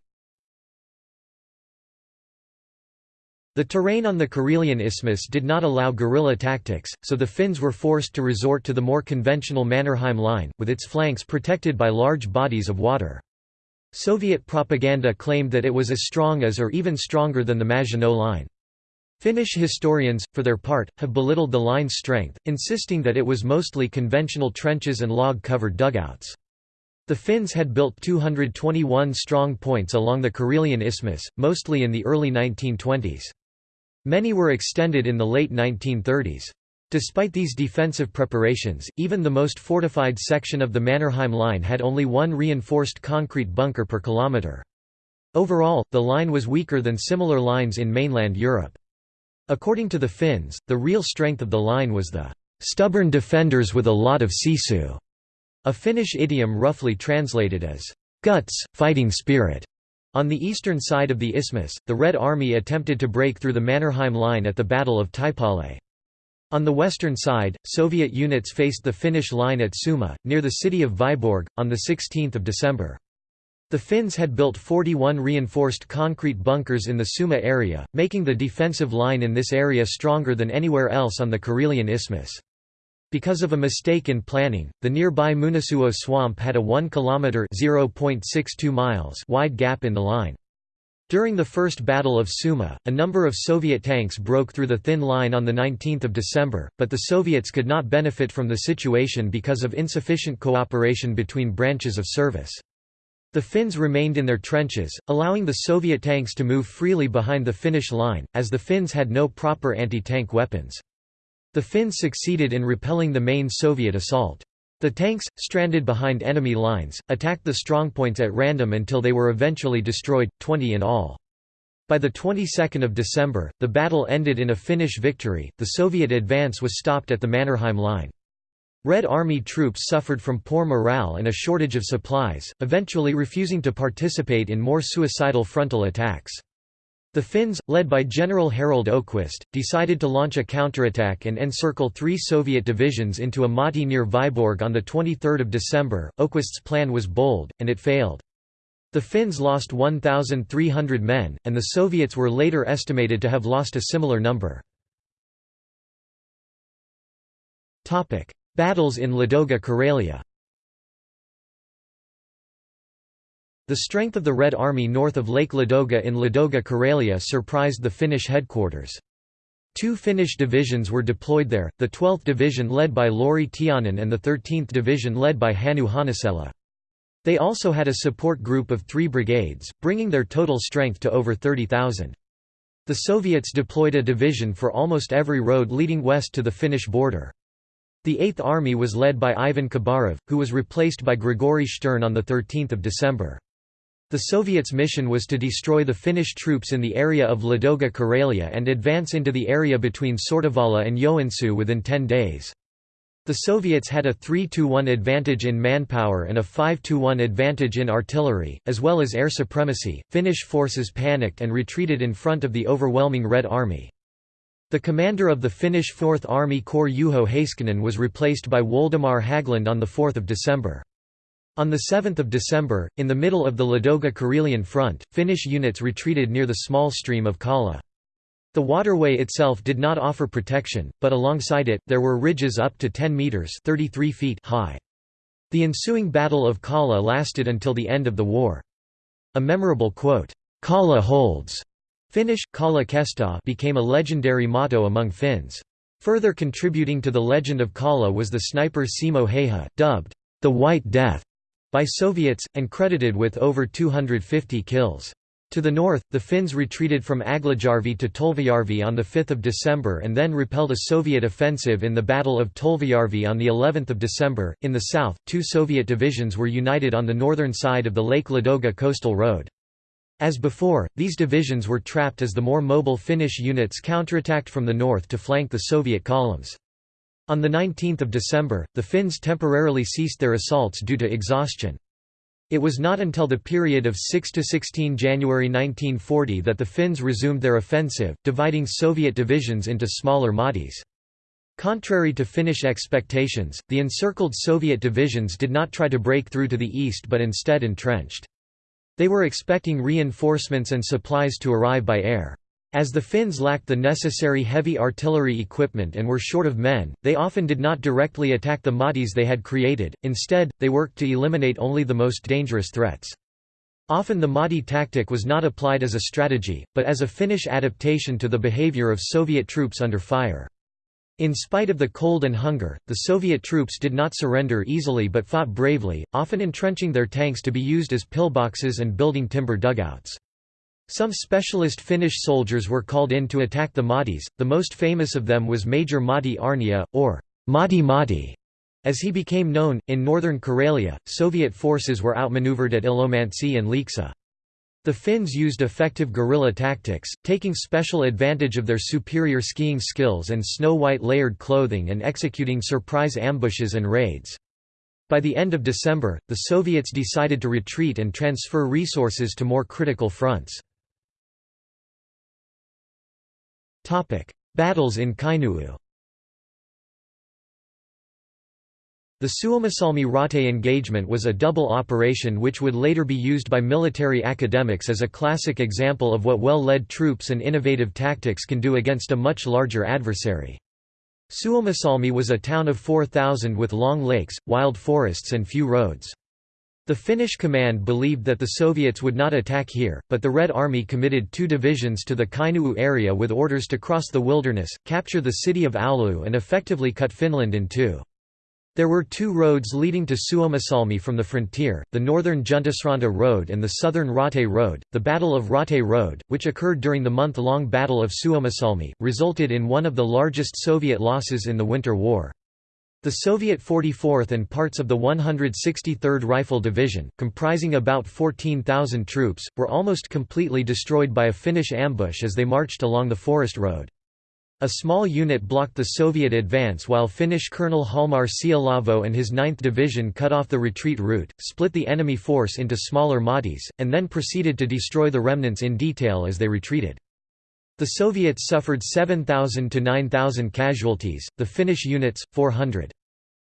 The terrain on the Karelian Isthmus did not allow guerrilla tactics, so the Finns were forced to resort to the more conventional Mannerheim Line, with its flanks protected by large bodies of water. Soviet propaganda claimed that it was as strong as or even stronger than the Maginot Line. Finnish historians, for their part, have belittled the line's strength, insisting that it was mostly conventional trenches and log-covered dugouts. The Finns had built 221 strong points along the Karelian Isthmus, mostly in the early 1920s. Many were extended in the late 1930s. Despite these defensive preparations, even the most fortified section of the Mannerheim Line had only one reinforced concrete bunker per kilometre. Overall, the line was weaker than similar lines in mainland Europe. According to the Finns, the real strength of the line was the "...stubborn defenders with a lot of sisu", a Finnish idiom roughly translated as "...guts, fighting spirit". On the eastern side of the isthmus, the Red Army attempted to break through the Mannerheim Line at the Battle of Taipale. On the western side, Soviet units faced the Finnish line at Suma, near the city of Vyborg, on 16 December. The Finns had built 41 reinforced concrete bunkers in the Suma area, making the defensive line in this area stronger than anywhere else on the Karelian Isthmus. Because of a mistake in planning, the nearby Munasuo swamp had a 1 km (0.62 miles) wide gap in the line. During the First Battle of Suma, a number of Soviet tanks broke through the thin line on 19 December, but the Soviets could not benefit from the situation because of insufficient cooperation between branches of service. The Finns remained in their trenches, allowing the Soviet tanks to move freely behind the Finnish line, as the Finns had no proper anti-tank weapons. The Finns succeeded in repelling the main Soviet assault. The tanks, stranded behind enemy lines, attacked the strongpoints at random until they were eventually destroyed, 20 in all. By the 22nd of December, the battle ended in a Finnish victory, the Soviet advance was stopped at the Mannerheim Line. Red Army troops suffered from poor morale and a shortage of supplies, eventually refusing to participate in more suicidal frontal attacks. The Finns, led by General Harald Öhquist, decided to launch a counterattack and encircle three Soviet divisions into a motti near Vyborg on 23 December. Öhquist's plan was bold, and it failed. The Finns lost 1,300 men, and the Soviets were later estimated to have lost a similar number. Battles in Ladoga Karelia The strength of the Red Army north of Lake Ladoga in Ladoga Karelia surprised the Finnish headquarters. Two Finnish divisions were deployed there, the 12th Division led by Lauri Tiainen and the 13th Division led by Hannes Hannuksela. They also had a support group of three brigades, bringing their total strength to over 30,000. The Soviets deployed a division for almost every road leading west to the Finnish border. The Eighth Army was led by Ivan Khabarov, who was replaced by Grigory Stern on 13 December. The Soviets' mission was to destroy the Finnish troops in the area of Ladoga Karelia and advance into the area between Sortavala and Joensuu within 10 days. The Soviets had a 3–1 advantage in manpower and a 5–1 advantage in artillery, as well as air supremacy. Finnish forces panicked and retreated in front of the overwhelming Red Army. The commander of the Finnish 4th Army Corps Juho Heiskanen was replaced by Woldemar Hägglund on 4 December. On 7 December, in the middle of the Ladoga Karelian front, Finnish units retreated near the small stream of Kollaa. The waterway itself did not offer protection, but alongside it, there were ridges up to 10 metres 33 feet high. The ensuing Battle of Kollaa lasted until the end of the war. A memorable quote, "'Kollaa holds' Finnish, Kollaa Kestää became a legendary motto among Finns. Further contributing to the legend of Kollaa was the sniper Simo Häyhä, dubbed, "'the White Death' by Soviets, and credited with over 250 kills. To the north, the Finns retreated from Aglajärvi to Tolvajärvi on 5 December and then repelled a Soviet offensive in the Battle of Tolvajärvi on of December. In the south, two Soviet divisions were united on the northern side of the Lake Ladoga coastal road. As before, these divisions were trapped as the more mobile Finnish units counterattacked from the north to flank the Soviet columns. On 19 December, the Finns temporarily ceased their assaults due to exhaustion. It was not until the period of 6–16 January 1940 that the Finns resumed their offensive, dividing Soviet divisions into smaller mottis. Contrary to Finnish expectations, the encircled Soviet divisions did not try to break through to the east but instead entrenched. They were expecting reinforcements and supplies to arrive by air. As the Finns lacked the necessary heavy artillery equipment and were short of men, they often did not directly attack the mottis they had created, instead, they worked to eliminate only the most dangerous threats. Often the motti tactic was not applied as a strategy, but as a Finnish adaptation to the behavior of Soviet troops under fire. In spite of the cold and hunger, the Soviet troops did not surrender easily but fought bravely, often entrenching their tanks to be used as pillboxes and building timber dugouts. Some specialist Finnish soldiers were called in to attack the mottis, the most famous of them was Major Matti Aarnio, or Motti Matti. As he became known, in northern Karelia, Soviet forces were outmaneuvered at Ilomantsi and Lieksa. The Finns used effective guerrilla tactics, taking special advantage of their superior skiing skills and snow-white layered clothing and executing surprise ambushes and raids. By the end of December, the Soviets decided to retreat and transfer resources to more critical fronts. Battles in Kainuu The Suomussalmi Raate engagement was a double operation which would later be used by military academics as a classic example of what well-led troops and innovative tactics can do against a much larger adversary. Suomussalmi was a town of 4,000 with long lakes, wild forests and few roads. The Finnish command believed that the Soviets would not attack here, but the Red Army committed two divisions to the Kainuu area with orders to cross the wilderness, capture the city of Oulu and effectively cut Finland in two. There were two roads leading to Suomussalmi from the frontier, the northern Juntusranta Road and the southern Raate Road. The Battle of Raate Road, which occurred during the month-long Battle of Suomussalmi, resulted in one of the largest Soviet losses in the Winter War. The Soviet 44th and parts of the 163rd Rifle Division, comprising about 14,000 troops, were almost completely destroyed by a Finnish ambush as they marched along the forest road. A small unit blocked the Soviet advance while Finnish Colonel Hjalmar Siilasvuo and his 9th Division cut off the retreat route, split the enemy force into smaller mottis, and then proceeded to destroy the remnants in detail as they retreated. The Soviets suffered 7,000 to 9,000 casualties, the Finnish units, 400.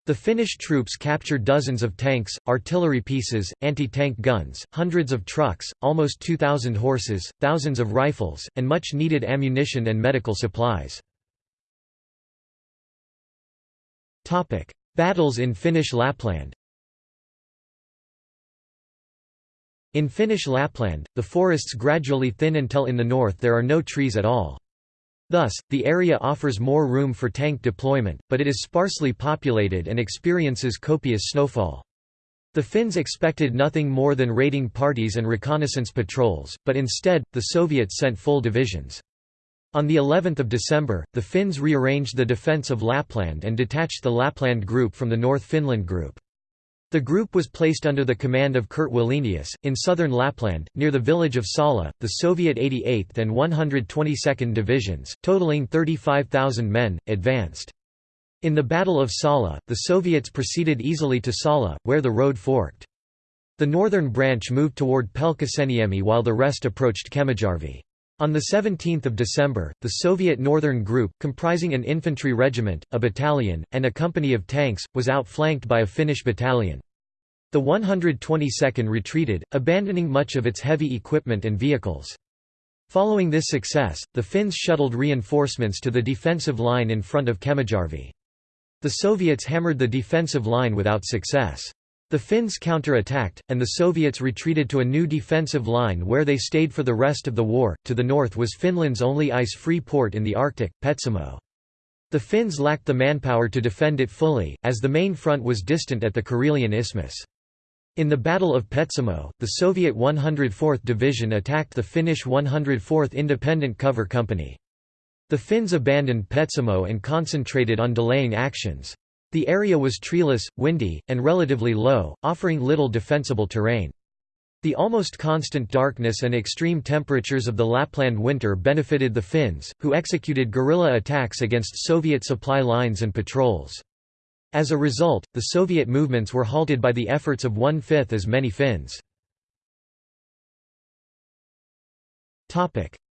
The Finnish troops captured dozens of tanks, artillery pieces, anti-tank guns, hundreds of trucks, almost 2,000 horses, thousands of rifles, and much needed ammunition and medical supplies. Battles in Finnish Lapland In Finnish Lapland, the forests gradually thin until in the north there are no trees at all. Thus, the area offers more room for tank deployment, but it is sparsely populated and experiences copious snowfall. The Finns expected nothing more than raiding parties and reconnaissance patrols, but instead, the Soviets sent full divisions. On the 11th of December, the Finns rearranged the defence of Lapland and detached the Lapland Group from the North Finland Group. The group was placed under the command of Kurt Wallenius, in southern Lapland, near the village of Salla, The Soviet 88th and 122nd Divisions, totaling 35,000 men, advanced. In the Battle of Salla, the Soviets proceeded easily to Salla, where the road forked. The northern branch moved toward Pelkosenniemi while the rest approached Kemijärvi. On 17 December, the Soviet Northern Group, comprising an infantry regiment, a battalion, and a company of tanks, was outflanked by a Finnish battalion. The 122nd retreated, abandoning much of its heavy equipment and vehicles. Following this success, the Finns shuttled reinforcements to the defensive line in front of Kemijärvi. The Soviets hammered the defensive line without success. The Finns counter-attacked, and the Soviets retreated to a new defensive line where they stayed for the rest of the war. To the north was Finland's only ice-free port in the Arctic, Petsamo. The Finns lacked the manpower to defend it fully, as the main front was distant at the Karelian Isthmus. In the Battle of Petsamo, the Soviet 104th Division attacked the Finnish 104th Independent Cover Company. The Finns abandoned Petsamo and concentrated on delaying actions. The area was treeless, windy, and relatively low, offering little defensible terrain. The almost constant darkness and extreme temperatures of the Lapland winter benefited the Finns, who executed guerrilla attacks against Soviet supply lines and patrols. As a result, the Soviet movements were halted by the efforts of one-fifth as many Finns.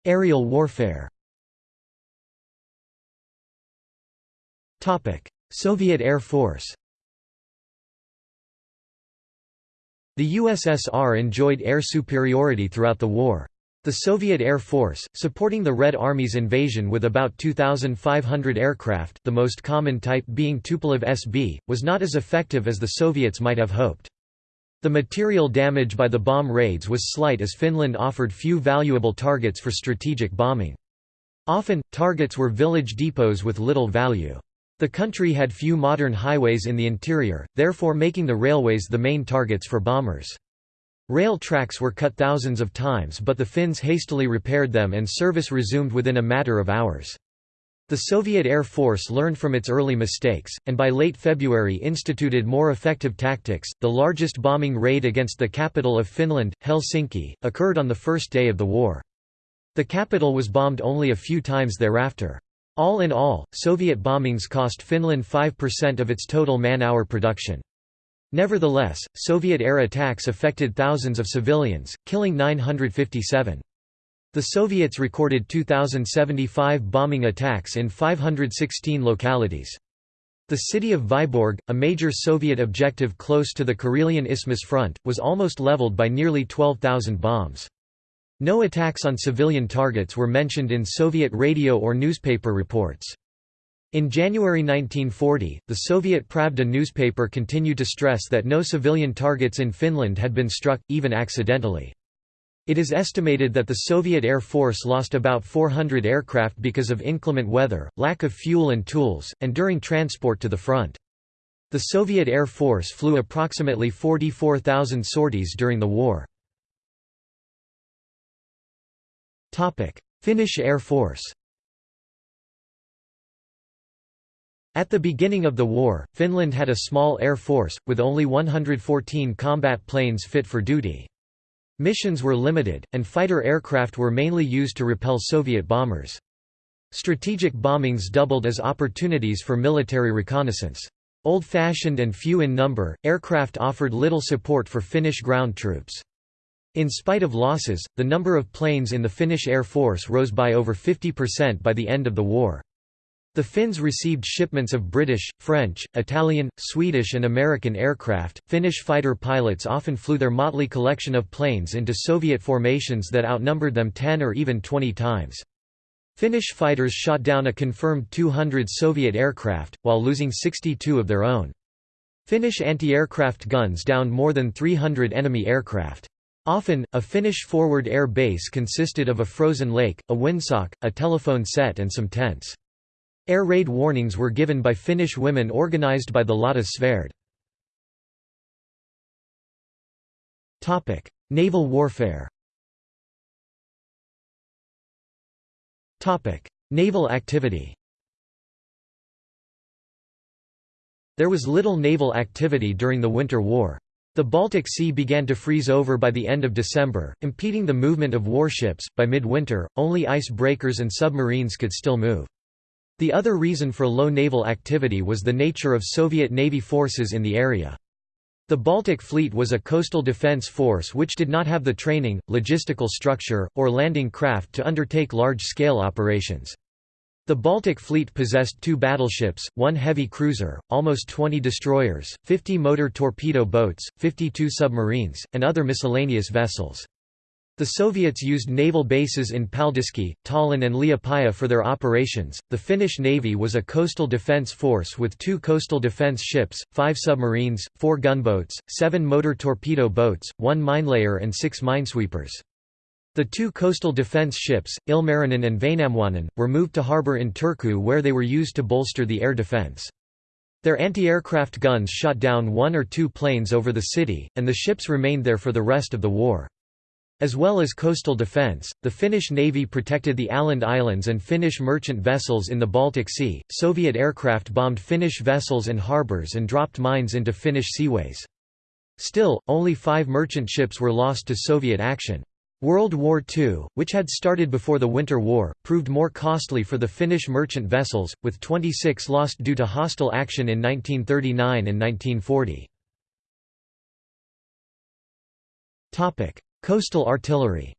Aerial warfare Soviet Air Force The USSR enjoyed air superiority throughout the war. The Soviet Air Force, supporting the Red Army's invasion with about 2,500 aircraft the most common type being Tupolev SB, was not as effective as the Soviets might have hoped. The material damage by the bomb raids was slight as Finland offered few valuable targets for strategic bombing. Often, targets were village depots with little value. The country had few modern highways in the interior, therefore making the railways the main targets for bombers. Rail tracks were cut thousands of times but the Finns hastily repaired them and service resumed within a matter of hours. The Soviet Air Force learned from its early mistakes, and by late February instituted more effective tactics. The largest bombing raid against the capital of Finland, Helsinki, occurred on the first day of the war. The capital was bombed only a few times thereafter. All in all, Soviet bombings cost Finland 5% of its total man-hour production. Nevertheless, Soviet air attacks affected thousands of civilians, killing 957. The Soviets recorded 2,075 bombing attacks in 516 localities. The city of Vyborg, a major Soviet objective close to the Karelian Isthmus front, was almost leveled by nearly 12,000 bombs. No attacks on civilian targets were mentioned in Soviet radio or newspaper reports. In January 1940, the Soviet Pravda newspaper continued to stress that no civilian targets in Finland had been struck, even accidentally. It is estimated that the Soviet Air Force lost about 400 aircraft because of inclement weather, lack of fuel and tools, and during transport to the front. The Soviet Air Force flew approximately 44,000 sorties during the war. Finnish Air Force At the beginning of the war, Finland had a small air force, with only 114 combat planes fit for duty. Missions were limited, and fighter aircraft were mainly used to repel Soviet bombers. Strategic bombings doubled as opportunities for military reconnaissance. Old-fashioned and few in number, aircraft offered little support for Finnish ground troops. In spite of losses, the number of planes in the Finnish Air Force rose by over 50% by the end of the war. The Finns received shipments of British, French, Italian, Swedish, and American aircraft. Finnish fighter pilots often flew their motley collection of planes into Soviet formations that outnumbered them 10 or even 20 times. Finnish fighters shot down a confirmed 200 Soviet aircraft, while losing 62 of their own. Finnish anti-aircraft guns downed more than 300 enemy aircraft. Often, a Finnish forward air base consisted of a frozen lake, a windsock, a telephone set and some tents. Air raid warnings were given by Finnish women organized by the Lotta Svärd. Naval warfare Naval activity There was little naval activity during the Winter War. The Baltic Sea began to freeze over by the end of December, impeding the movement of warships. By midwinter, only ice breakers and submarines could still move. The other reason for low naval activity was the nature of Soviet Navy forces in the area. The Baltic Fleet was a coastal defense force which did not have the training, logistical structure, or landing craft to undertake large-scale operations. The Baltic Fleet possessed two battleships, one heavy cruiser, almost 20 destroyers, 50 motor torpedo boats, 52 submarines, and other miscellaneous vessels. The Soviets used naval bases in Paldiski, Tallinn, and Liepaja for their operations. The Finnish Navy was a coastal defense force with two coastal defense ships, five submarines, four gunboats, seven motor torpedo boats, one minelayer, and six minesweepers. The two coastal defense ships, Ilmarinen and Väinämöinen, were moved to harbour in Turku where they were used to bolster the air defense. Their anti-aircraft guns shot down one or two planes over the city, and the ships remained there for the rest of the war. As well as coastal defense, the Finnish Navy protected the Åland Islands and Finnish merchant vessels in the Baltic Sea. Soviet aircraft bombed Finnish vessels and harbors and dropped mines into Finnish seaways. Still, only five merchant ships were lost to Soviet action. World War II, which had started before the Winter War, proved more costly for the Finnish merchant vessels, with 26 lost due to hostile action in 1939 and 1940. Coastal artillery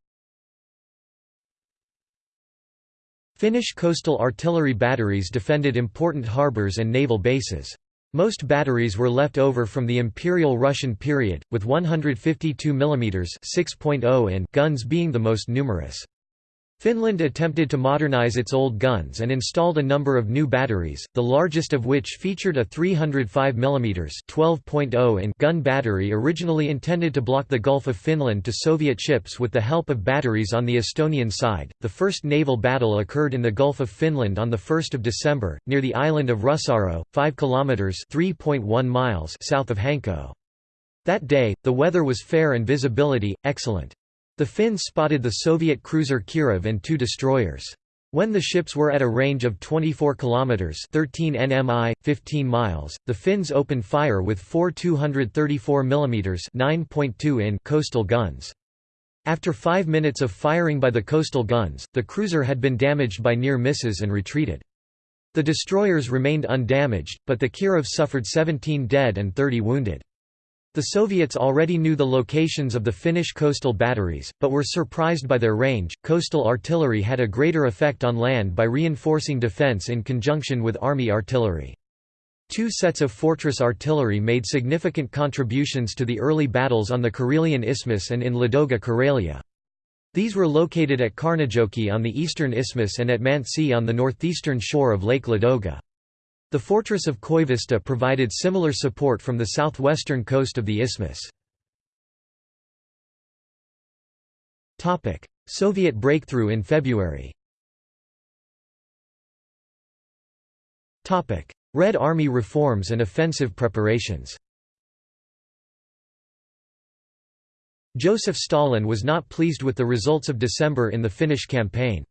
Finnish coastal artillery batteries defended important harbours and naval bases. Most batteries were left over from the Imperial Russian period, with 152 mm 6.0 in guns being the most numerous. Finland attempted to modernize its old guns and installed a number of new batteries, the largest of which featured a 305 mm 12.0 in gun battery originally intended to block the Gulf of Finland to Soviet ships with the help of batteries on the Estonian side. The first naval battle occurred in the Gulf of Finland on the 1st of December, near the island of Russaro, 5 km (3.1 miles) south of Hanko. That day, the weather was fair and visibility excellent. The Finns spotted the Soviet cruiser Kirov and two destroyers. When the ships were at a range of 24 kilometers (13 nmi, 15 miles), the Finns opened fire with four 234 mm (9.2 in) coastal guns. After 5 minutes of firing by the coastal guns, the cruiser had been damaged by near misses and retreated. The destroyers remained undamaged, but the Kirov suffered 17 dead and 30 wounded. The Soviets already knew the locations of the Finnish coastal batteries, but were surprised by their range. Coastal artillery had a greater effect on land by reinforcing defense in conjunction with army artillery. Two sets of fortress artillery made significant contributions to the early battles on the Karelian Isthmus and in Ladoga Karelia. These were located at Kaarnajoki on the eastern isthmus and at Mantsi on the northeastern shore of Lake Ladoga. The fortress of Koivisto provided similar support from the southwestern coast of the isthmus. Soviet breakthrough in February Red Army reforms and offensive preparations Joseph Stalin was not pleased with the results of December in the Finnish campaign.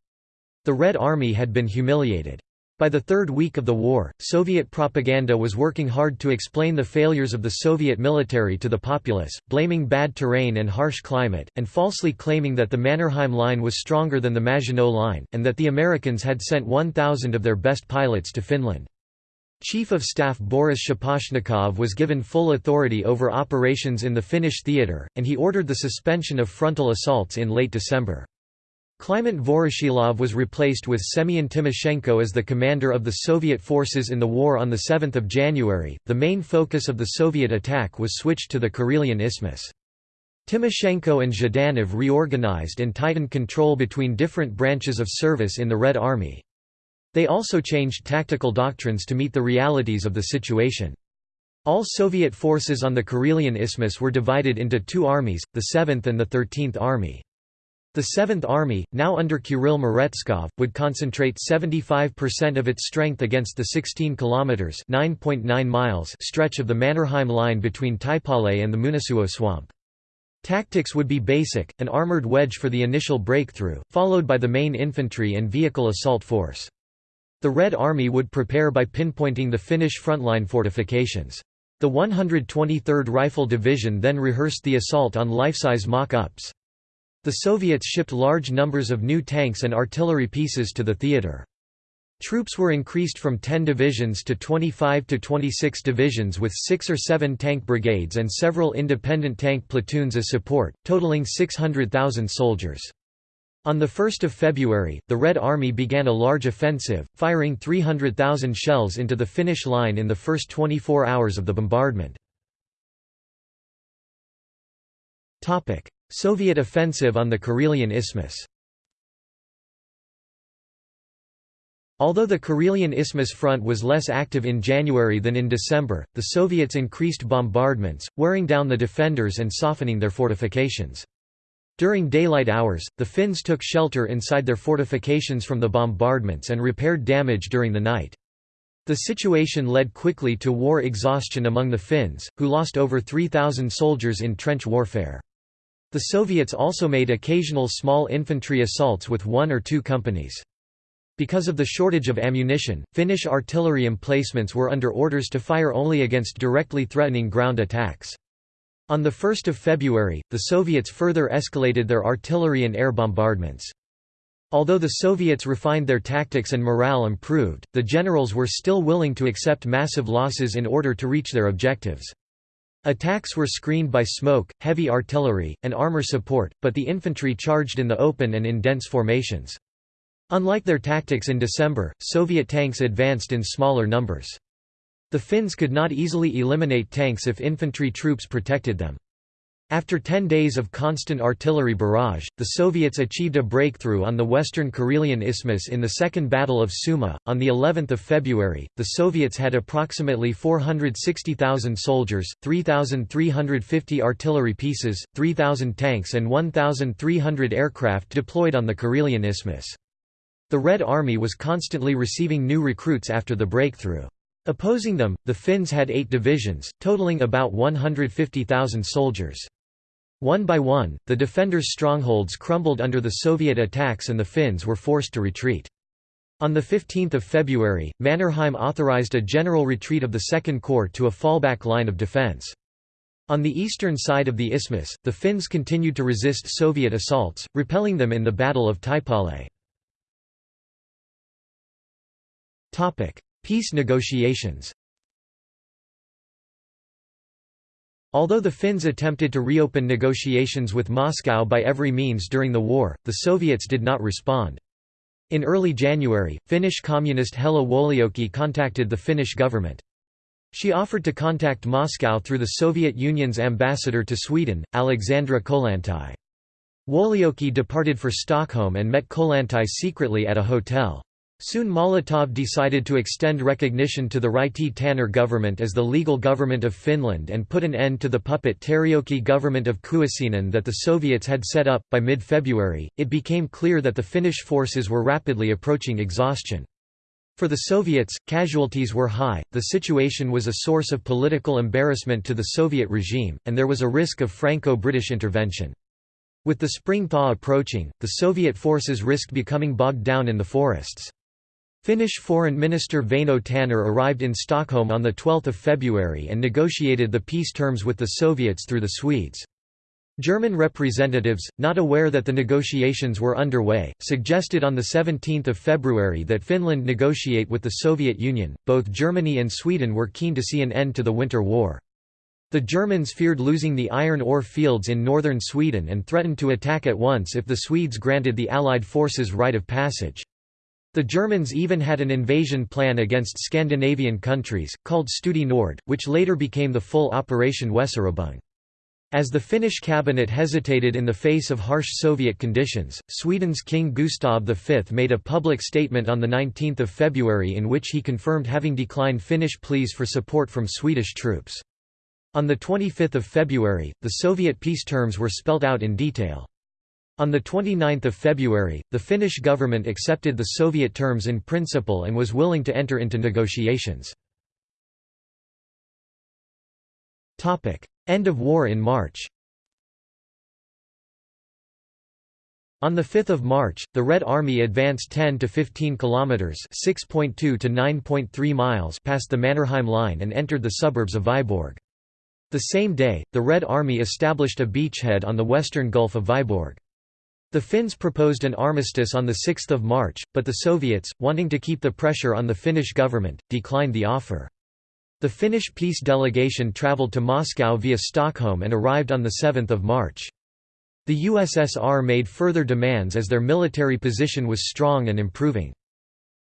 The Red Army had been humiliated. By the third week of the war, Soviet propaganda was working hard to explain the failures of the Soviet military to the populace, blaming bad terrain and harsh climate, and falsely claiming that the Mannerheim Line was stronger than the Maginot Line, and that the Americans had sent 1,000 of their best pilots to Finland. Chief of Staff Boris Shaposhnikov was given full authority over operations in the Finnish theatre, and he ordered the suspension of frontal assaults in late December. Kliment Voroshilov was replaced with Semyon Timoshenko as the commander of the Soviet forces in the war on 7 January. The main focus of the Soviet attack was switched to the Karelian Isthmus. Timoshenko and Zhdanov reorganized and tightened control between different branches of service in the Red Army. They also changed tactical doctrines to meet the realities of the situation. All Soviet forces on the Karelian Isthmus were divided into two armies, the 7th and the 13th Army. The Seventh Army, now under Kirill Meretskov, would concentrate 75% of its strength against the 16 kilometers (9.9 miles) stretch of the Mannerheim line between Taipale and the Munasuo swamp. Tactics would be basic, an armored wedge for the initial breakthrough, followed by the main infantry and vehicle assault force. The The Red Army would prepare by pinpointing the Finnish frontline fortifications. The 123rd Rifle Division then rehearsed the assault on life-size mock-ups. The Soviets shipped large numbers of new tanks and artillery pieces to the theater. Troops were increased from 10 divisions to 25 to 26 divisions with 6 or 7 tank brigades and several independent tank platoons as support, totaling 600,000 soldiers. On 1 February, the Red Army began a large offensive, firing 300,000 shells into the Finnish line in the first 24 hours of the bombardment. Soviet offensive on the Karelian Isthmus Although the Karelian Isthmus front was less active in January than in December, the Soviets increased bombardments, wearing down the defenders and softening their fortifications. During daylight hours, the Finns took shelter inside their fortifications from the bombardments and repaired damage during the night. The situation led quickly to war exhaustion among the Finns, who lost over 3,000 soldiers in trench warfare. The Soviets also made occasional small infantry assaults with one or two companies. Because of the shortage of ammunition, Finnish artillery emplacements were under orders to fire only against directly threatening ground attacks. On 1 February, the Soviets further escalated their artillery and air bombardments. Although the Soviets refined their tactics and morale improved, the generals were still willing to accept massive losses in order to reach their objectives. Attacks were screened by smoke, heavy artillery, and armor support, but the infantry charged in the open and in dense formations. Unlike their tactics in December, Soviet tanks advanced in smaller numbers. The Finns could not easily eliminate tanks if infantry troops protected them. After 10 days of constant artillery barrage, the Soviets achieved a breakthrough on the western Karelian Isthmus in the Second Battle of Suma. On the 11th of February, the Soviets had approximately 460,000 soldiers, 3,350 artillery pieces, 3,000 tanks and 1,300 aircraft deployed on the Karelian Isthmus. The Red Army was constantly receiving new recruits after the breakthrough. Opposing them, the Finns had eight divisions, totaling about 150,000 soldiers. One by one, the defenders' strongholds crumbled under the Soviet attacks and the Finns were forced to retreat. On 15 February, Mannerheim authorized a general retreat of the Second Corps to a fallback line of defense. On the eastern side of the isthmus, the Finns continued to resist Soviet assaults, repelling them in the Battle of Taipale. Peace negotiations Although the Finns attempted to reopen negotiations with Moscow by every means during the war, the Soviets did not respond. In early January, Finnish communist Hella Wuolijoki contacted the Finnish government. She offered to contact Moscow through the Soviet Union's ambassador to Sweden, Alexandra Kollontai. Wuolijoki departed for Stockholm and met Kollontai secretly at a hotel. Soon Molotov decided to extend recognition to the Ryti Tanner government as the legal government of Finland and put an end to the puppet Terijoki government of Kuusinen that the Soviets had set up. By mid February, it became clear that the Finnish forces were rapidly approaching exhaustion. For the Soviets, casualties were high, the situation was a source of political embarrassment to the Soviet regime, and there was a risk of Franco-British intervention. With the spring thaw approaching, the Soviet forces risked becoming bogged down in the forests. Finnish Foreign Minister Väinö Tanner arrived in Stockholm on 12 February and negotiated the peace terms with the Soviets through the Swedes. German representatives, not aware that the negotiations were underway, suggested on 17 February that Finland negotiate with the Soviet Union. Both Germany and Sweden were keen to see an end to the Winter War. The Germans feared losing the iron ore fields in northern Sweden and threatened to attack at once if the Swedes granted the Allied forces right of passage. The Germans even had an invasion plan against Scandinavian countries, called Studie Nord, which later became the full Operation Weserübung. As the Finnish cabinet hesitated in the face of harsh Soviet conditions, Sweden's King Gustav V made a public statement on 19 February in which he confirmed having declined Finnish pleas for support from Swedish troops. On 25 February, the Soviet peace terms were spelt out in detail. On 29 February, the Finnish government accepted the Soviet terms in principle and was willing to enter into negotiations. End of war in March On 5 March, the Red Army advanced 10 to 15 kilometers (6.2 to 9.3 miles) past the Mannerheim line and entered the suburbs of Vyborg. The same day, the Red Army established a beachhead on the western Gulf of Vyborg. The Finns proposed an armistice on 6 March, but the Soviets, wanting to keep the pressure on the Finnish government, declined the offer. The Finnish peace delegation travelled to Moscow via Stockholm and arrived on 7 March. The USSR made further demands as their military position was strong and improving.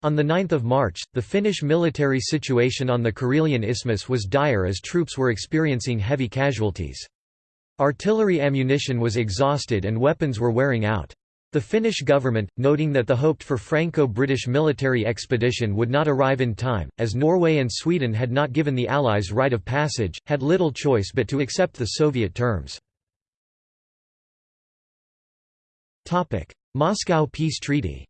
On 9 March, the Finnish military situation on the Karelian Isthmus was dire as troops were experiencing heavy casualties. Artillery ammunition was exhausted and weapons were wearing out. The Finnish government, noting that the hoped for Franco-British military expedition would not arrive in time, as Norway and Sweden had not given the Allies right of passage, had little choice but to accept the Soviet terms. Moscow Peace Treaty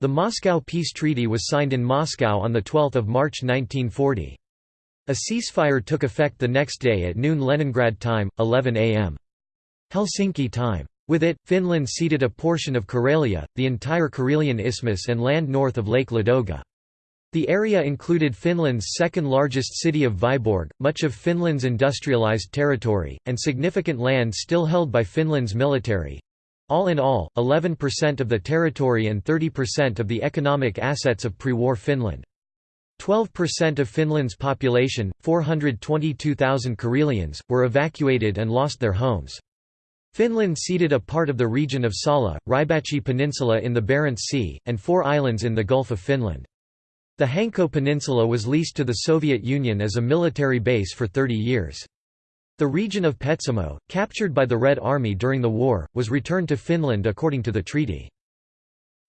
The Moscow Peace Treaty was signed in Moscow on 12 March 1940. A ceasefire took effect the next day at noon Leningrad time, 11 am. Helsinki time. With it, Finland ceded a portion of Karelia, the entire Karelian Isthmus and land north of Lake Ladoga. The area included Finland's second-largest city of Vyborg, much of Finland's industrialized territory, and significant land still held by Finland's military. All in all, 11% of the territory and 30% of the economic assets of pre-war Finland. 12% of Finland's population, 422,000 Karelians, were evacuated and lost their homes. Finland ceded a part of the region of Salla, Rybachi Peninsula in the Barents Sea, and four islands in the Gulf of Finland. The Hanko Peninsula was leased to the Soviet Union as a military base for 30 years. The region of Petsamo, captured by the Red Army during the war, was returned to Finland according to the treaty.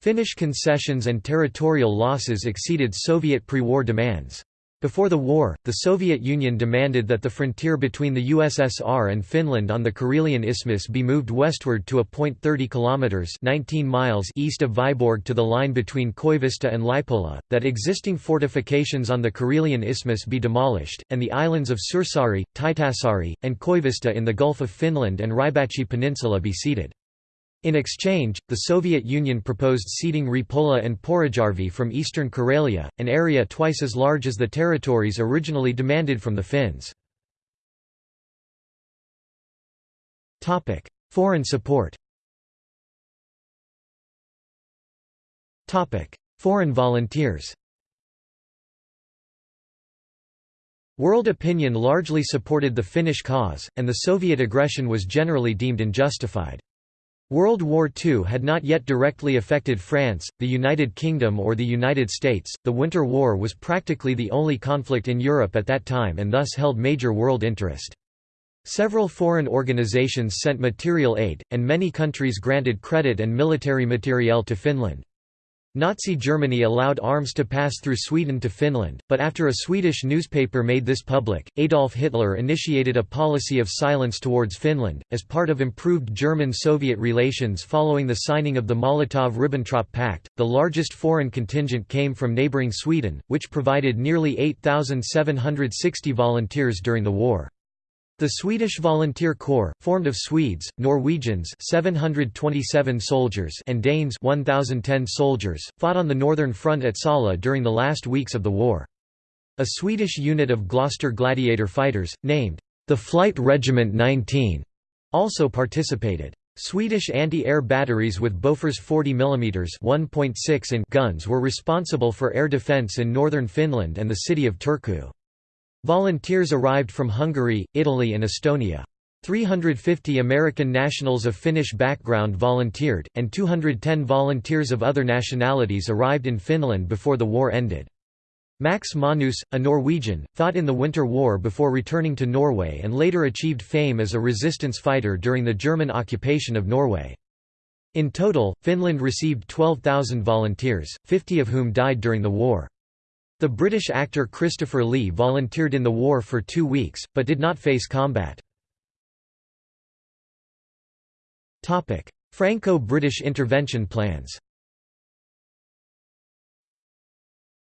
Finnish concessions and territorial losses exceeded Soviet pre-war demands. Before the war, the Soviet Union demanded that the frontier between the USSR and Finland on the Karelian Isthmus be moved westward to a point 30 kilometers (19 miles) east of Vyborg to the line between Koivisto and Lipola, that existing fortifications on the Karelian Isthmus be demolished, and the islands of Suursaari, Tytärsaari, and Koivisto in the Gulf of Finland and Rybachi Peninsula be ceded. In exchange, the Soviet Union proposed ceding Repola and Porajärvi from eastern Karelia, an area twice as large as the territories originally demanded from the Finns. Foreign support Foreign volunteers World opinion largely supported the Finnish cause, and the Soviet aggression was generally deemed unjustified. World War II had not yet directly affected France, the United Kingdom or the United States. The Winter War was practically the only conflict in Europe at that time and thus held major world interest. Several foreign organizations sent material aid, and many countries granted credit and military materiel to Finland. Nazi Germany allowed arms to pass through Sweden to Finland, but after a Swedish newspaper made this public, Adolf Hitler initiated a policy of silence towards Finland, as part of improved German-Soviet relations following the signing of the Molotov–Ribbentrop Pact. The largest foreign contingent came from neighbouring Sweden, which provided nearly 8,760 volunteers during the war. The Swedish Volunteer Corps, formed of Swedes, Norwegians 727 soldiers and Danes 1,010 soldiers, fought on the northern front at Salla during the last weeks of the war. A Swedish unit of Gloster Gladiator fighters, named the Flight Regiment 19, also participated. Swedish anti-air batteries with Bofors 40 mm 1.6 in guns were responsible for air defence in northern Finland and the city of Turku. Volunteers arrived from Hungary, Italy and Estonia. 350 American nationals of Finnish background volunteered, and 210 volunteers of other nationalities arrived in Finland before the war ended. Max Manus, a Norwegian, fought in the Winter War before returning to Norway and later achieved fame as a resistance fighter during the German occupation of Norway. In total, Finland received 12,000 volunteers, 50 of whom died during the war. The British actor Christopher Lee volunteered in the war for two weeks, but did not face combat. Franco-British intervention plans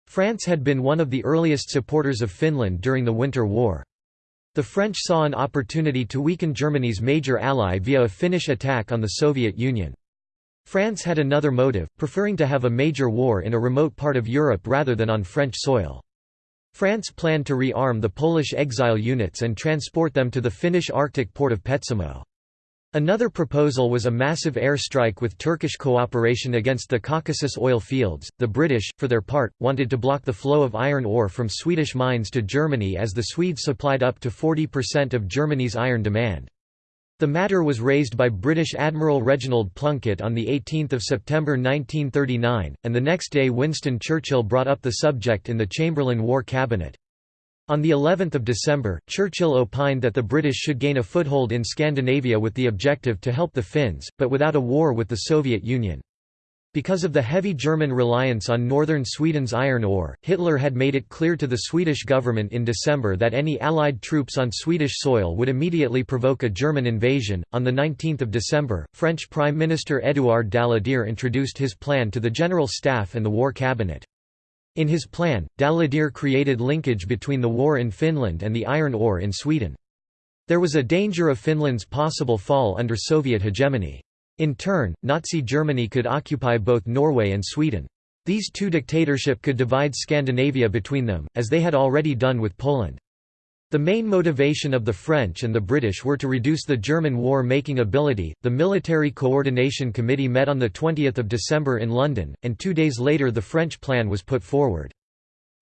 France had been one of the earliest supporters of Finland during the Winter War. The French saw an opportunity to weaken Germany's major ally via a Finnish attack on the Soviet Union. France had another motive, preferring to have a major war in a remote part of Europe rather than on French soil. France planned to rearm the Polish exile units and transport them to the Finnish Arctic port of Petsamo. Another proposal was a massive airstrike with Turkish cooperation against the Caucasus oil fields. The British, for their part, wanted to block the flow of iron ore from Swedish mines to Germany as the Swedes supplied up to 40% of Germany's iron demand. The matter was raised by British Admiral Reginald Plunkett on 18 September 1939, and the next day Winston Churchill brought up the subject in the Chamberlain War Cabinet. On the 11th of December, Churchill opined that the British should gain a foothold in Scandinavia with the objective to help the Finns, but without a war with the Soviet Union. Because of the heavy German reliance on northern Sweden's iron ore, Hitler had made it clear to the Swedish government in December that any Allied troops on Swedish soil would immediately provoke a German invasion. On 19 December, French Prime Minister Édouard Daladier introduced his plan to the General Staff and the War Cabinet. In his plan, Daladier created linkage between the war in Finland and the iron ore in Sweden. There was a danger of Finland's possible fall under Soviet hegemony. In turn, Nazi Germany could occupy both Norway and Sweden. These two dictatorship could divide Scandinavia between them, as they had already done with Poland. The main motivation of the French and the British were to reduce the German war-making ability. The Military Coordination Committee met on the 20th of December in London, and 2 days later the French plan was put forward.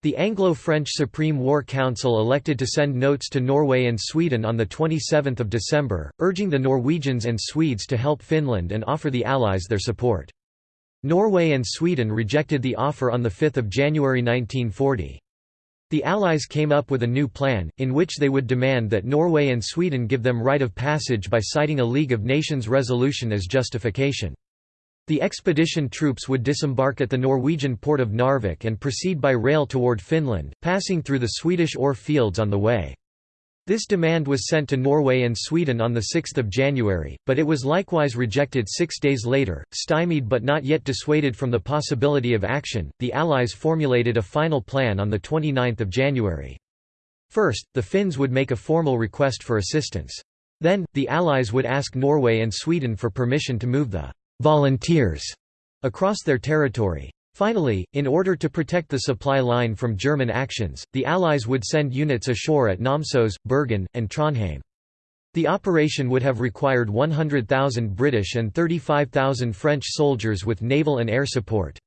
The Anglo-French Supreme War Council elected to send notes to Norway and Sweden on 27 December, urging the Norwegians and Swedes to help Finland and offer the Allies their support. Norway and Sweden rejected the offer on 5 January 1940. The Allies came up with a new plan, in which they would demand that Norway and Sweden give them right of passage by citing a League of Nations resolution as justification. The expedition troops would disembark at the Norwegian port of Narvik and proceed by rail toward Finland, passing through the Swedish ore fields on the way. This demand was sent to Norway and Sweden on 6 January, but it was likewise rejected six days later. Stymied but not yet dissuaded from the possibility of action, the Allies formulated a final plan on 29 January. First, the Finns would make a formal request for assistance. Then, the Allies would ask Norway and Sweden for permission to move the volunteers across their territory. Finally, in order to protect the supply line from German actions, the Allies would send units ashore at Namsos, Bergen, and Trondheim. The operation would have required 100,000 British and 35,000 French soldiers with naval and air support.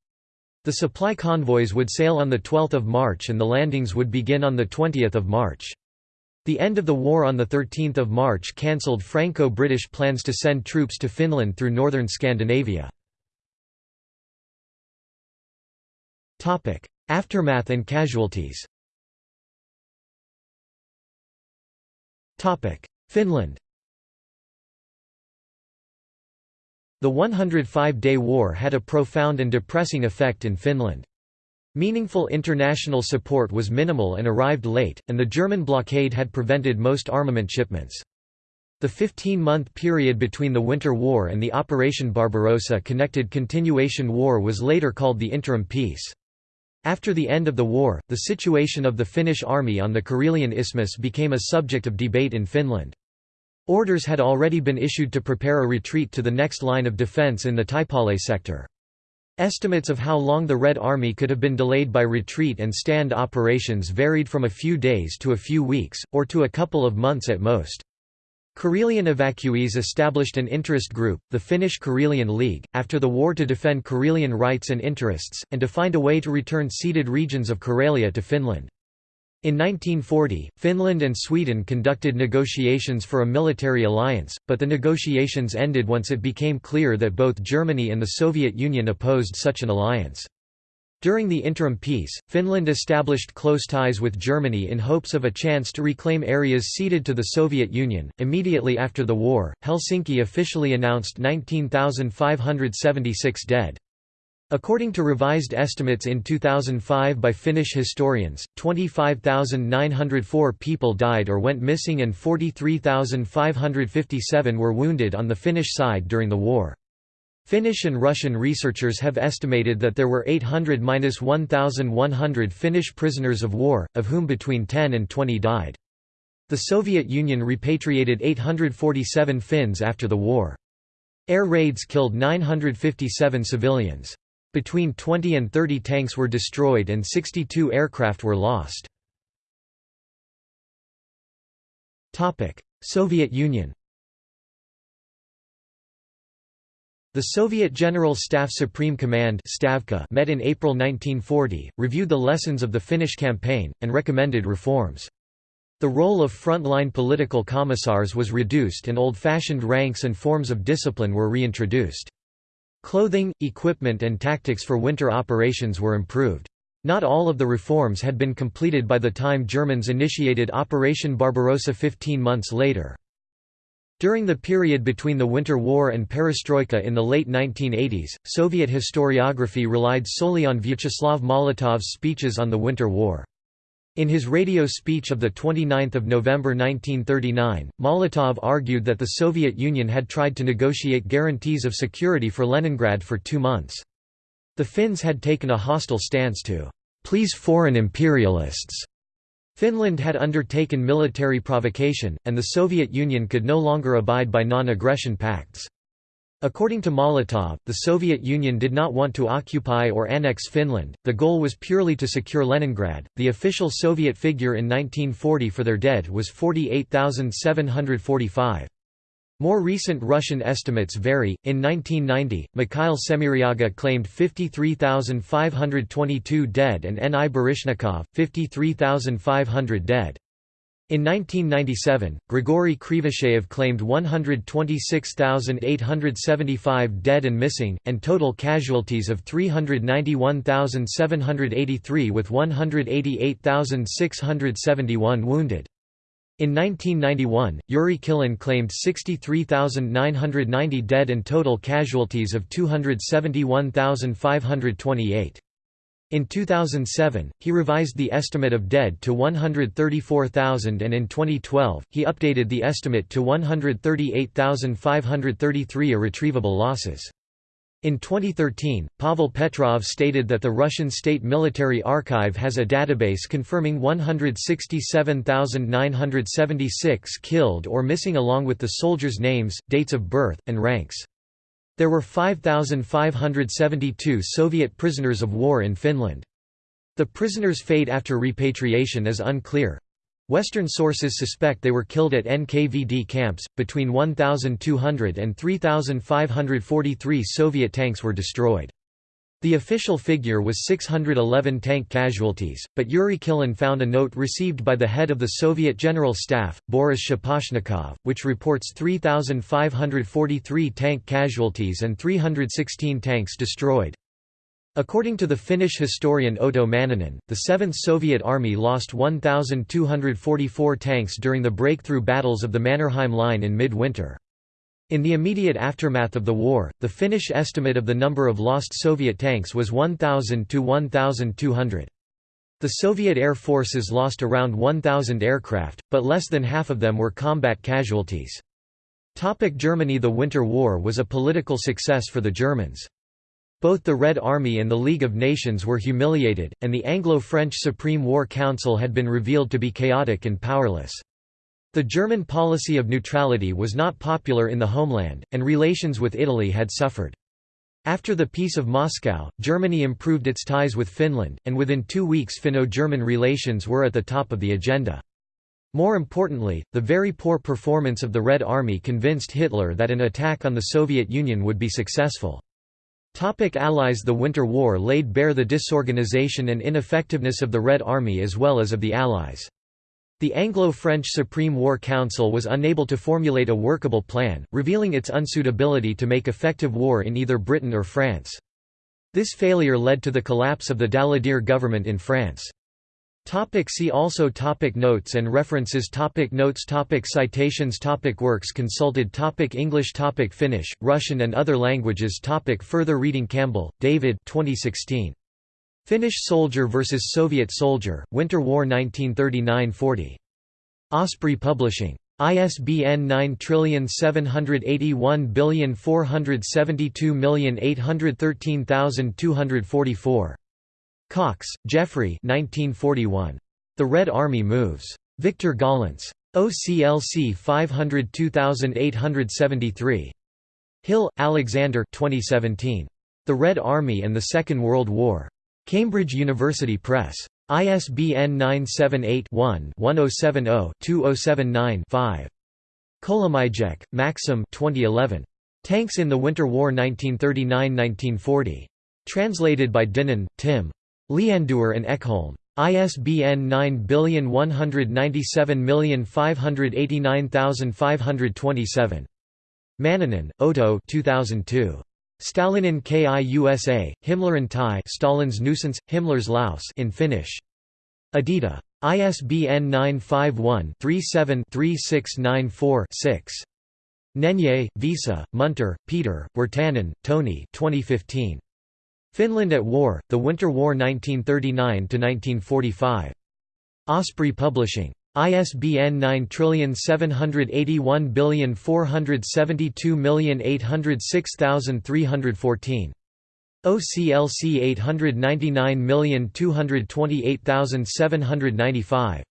The supply convoys would sail on 12 March and the landings would begin on 20 March. The end of the war on 13 March cancelled Franco-British plans to send troops to Finland through northern Scandinavia. Aftermath and casualties Finland The 105-day war had a profound and depressing effect in Finland. Meaningful international support was minimal and arrived late, and the German blockade had prevented most armament shipments. The 15-month period between the Winter War and the Operation Barbarossa connected continuation war was later called the Interim Peace. After the end of the war, the situation of the Finnish army on the Karelian Isthmus became a subject of debate in Finland. Orders had already been issued to prepare a retreat to the next line of defence in the Taipale sector. Estimates of how long the Red Army could have been delayed by retreat and stand operations varied from a few days to a few weeks, or to a couple of months at most. Karelian evacuees established an interest group, the Finnish Karelian League, after the war to defend Karelian rights and interests, and to find a way to return ceded regions of Karelia to Finland. In 1940, Finland and Sweden conducted negotiations for a military alliance, but the negotiations ended once it became clear that both Germany and the Soviet Union opposed such an alliance. During the interim peace, Finland established close ties with Germany in hopes of a chance to reclaim areas ceded to the Soviet Union. Immediately after the war, Helsinki officially announced 19,576 dead. According to revised estimates in 2005 by Finnish historians, 25,904 people died or went missing and 43,557 were wounded on the Finnish side during the war. Finnish and Russian researchers have estimated that there were 800–1,100 Finnish prisoners of war, of whom between 10 and 20 died. The Soviet Union repatriated 847 Finns after the war. Air raids killed 957 civilians. Between 20 and 30 tanks were destroyed and 62 aircraft were lost. Soviet Union The Soviet General Staff Supreme Command Stavka met in April 1940, reviewed the lessons of the Finnish campaign, and recommended reforms. The role of front-line political commissars was reduced and old-fashioned ranks and forms of discipline were reintroduced. Clothing, equipment and tactics for winter operations were improved. Not all of the reforms had been completed by the time Germans initiated Operation Barbarossa 15 months later. During the period between the Winter War and perestroika in the late 1980s, Soviet historiography relied solely on Vyacheslav Molotov's speeches on the Winter War. In his radio speech of 29 November 1939, Molotov argued that the Soviet Union had tried to negotiate guarantees of security for Leningrad for two months. The Finns had taken a hostile stance to please foreign imperialists. Finland had undertaken military provocation, and the Soviet Union could no longer abide by non-aggression pacts. According to Molotov, the Soviet Union did not want to occupy or annex Finland, the goal was purely to secure Leningrad. The official Soviet figure in 1940 for their dead was 48,745. More recent Russian estimates vary. In 1990, Mikhail Semiryaga claimed 53,522 dead and N.I. Baryshnikov, 53,500 dead. In 1997, Grigory Krivosheev claimed 126,875 dead and missing, and total casualties of 391,783 with 188,671 wounded. In 1991, Yuri Kilin claimed 63,990 dead and total casualties of 271,528. In 2007, he revised the estimate of dead to 134,000 and in 2012, he updated the estimate to 138,533 irretrievable losses. In 2013, Pavel Petrov stated that the Russian State Military Archive has a database confirming 167,976 killed or missing along with the soldiers' names, dates of birth, and ranks. There were 5,572 Soviet prisoners of war in Finland. The prisoners' fate after repatriation is unclear. Western sources suspect they were killed at NKVD camps. Between 1,200 and 3,543 Soviet tanks were destroyed. The official figure was 611 tank casualties, but Yuri Kilin found a note received by the head of the Soviet General Staff, Boris Shaposhnikov, which reports 3,543 tank casualties and 316 tanks destroyed. According to the Finnish historian Otto Manninen, the 7th Soviet Army lost 1,244 tanks during the breakthrough battles of the Mannerheim Line in mid-winter. In the immediate aftermath of the war, the Finnish estimate of the number of lost Soviet tanks was 1,000 to 1,200. The Soviet air forces lost around 1,000 aircraft, but less than half of them were combat casualties. Topic Germany The Winter War was a political success for the Germans. Both the Red Army and the League of Nations were humiliated, and the Anglo-French Supreme War Council had been revealed to be chaotic and powerless. The German policy of neutrality was not popular in the homeland, and relations with Italy had suffered. After the Peace of Moscow, Germany improved its ties with Finland, and within two weeks Finno-German relations were at the top of the agenda. More importantly, the very poor performance of the Red Army convinced Hitler that an attack on the Soviet Union would be successful. Topic Allies The Winter War laid bare the disorganization and ineffectiveness of the Red Army as well as of the Allies. The Anglo-French Supreme War Council was unable to formulate a workable plan, revealing its unsuitability to make effective war in either Britain or France. This failure led to the collapse of the Daladier government in France. Topic see also topic Notes and references topic Notes topic Citations topic Works consulted topic English topic Finnish, Russian and other languages topic Further reading Campbell, David 2016. Finnish soldier vs. Soviet soldier, Winter War 1939–40. Osprey Publishing. ISBN 9781472813244. Cox, Geoffrey 1941. The Red Army Moves. Victor Gollancz. OCLC 502873. Hill, Alexander 2017. The Red Army and the Second World War. Cambridge University Press. ISBN 978-1-1070-2079-5. Kolomyjec, Maxim 2011. Tanks in the Winter War 1939–1940. Translated by Dinnan, Tim. Leandoer and Ekholm. ISBN 9197589527. Manninen, Otto 2002. Stalinin KIUSA, Himmler Tie Stalin's Nuisance, Himmler's Laus in Finnish. Edita. ISBN 951-37-3694-6. Nenye, Vesa, Munter, Peter, Wirtanen, Toni 2015. Finland at War, The Winter War 1939–1945. Osprey Publishing. ISBN 9781472806314. OCLC 899228795.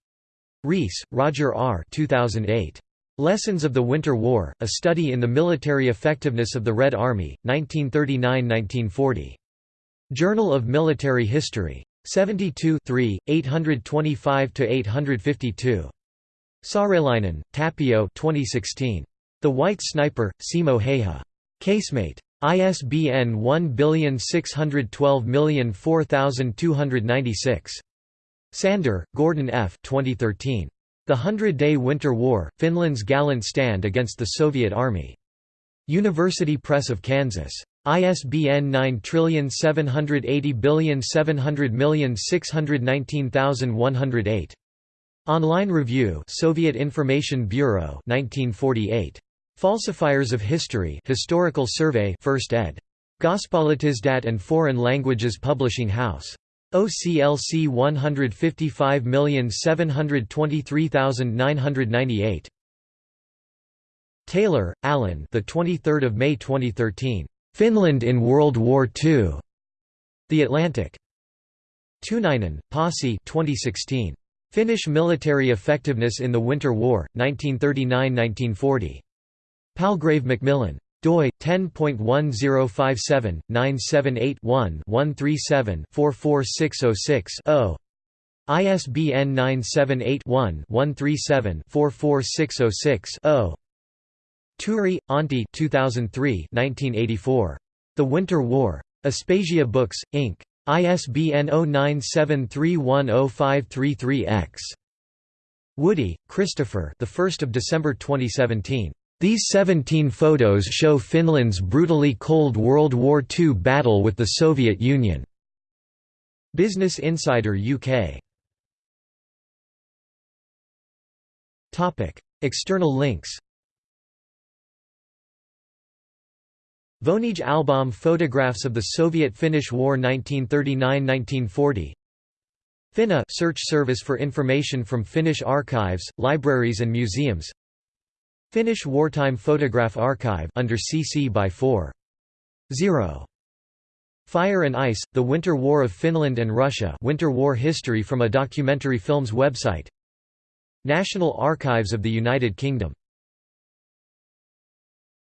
Reese, Roger R. 2008. Lessons of the Winter War, A Study in the Military Effectiveness of the Red Army, 1939–1940. Journal of Military History. 72 825–852. Saarelainen, Tapio 2016. The White Sniper, Simo Häyhä. Casemate. ISBN 1612004296. Sander, Gordon F. 2013. The Hundred-Day Winter War, Finland's Gallant Stand Against the Soviet Army. University Press of Kansas. ISBN 9780700619108. Online Review Soviet Information Bureau 1948. Falsifiers of History Historical Survey 1st ed. Gospolitizdat and Foreign Languages Publishing House. OCLC 155723998. Taylor, Alan. The 23rd of May 2013. Finland in World War II. The Atlantic. Tuunainen, Pasi 2016. Finnish Military Effectiveness in the Winter War, 1939–1940. Palgrave Macmillan. doi 10.1057-978-1-137-44606-0. ISBN 978-1-137-44606-0. Tuuri, Antti 2003 1984. The Winter War. Aspasia Books, Inc. ISBN 0973105333-X. Woody, Christopher the 1st of December 2017. These 17 photos show Finland's brutally Cold World War II battle with the Soviet Union. Business Insider UK. Topic: External links Vonage Album Photographs of the Soviet-Finnish War 1939–1940 Finna search service for information from Finnish archives, libraries and museums Finnish Wartime Photograph Archive under CC by 4. 0. Fire and Ice, The Winter War of Finland and Russia Winter War History from a Documentary Films website National Archives of the United Kingdom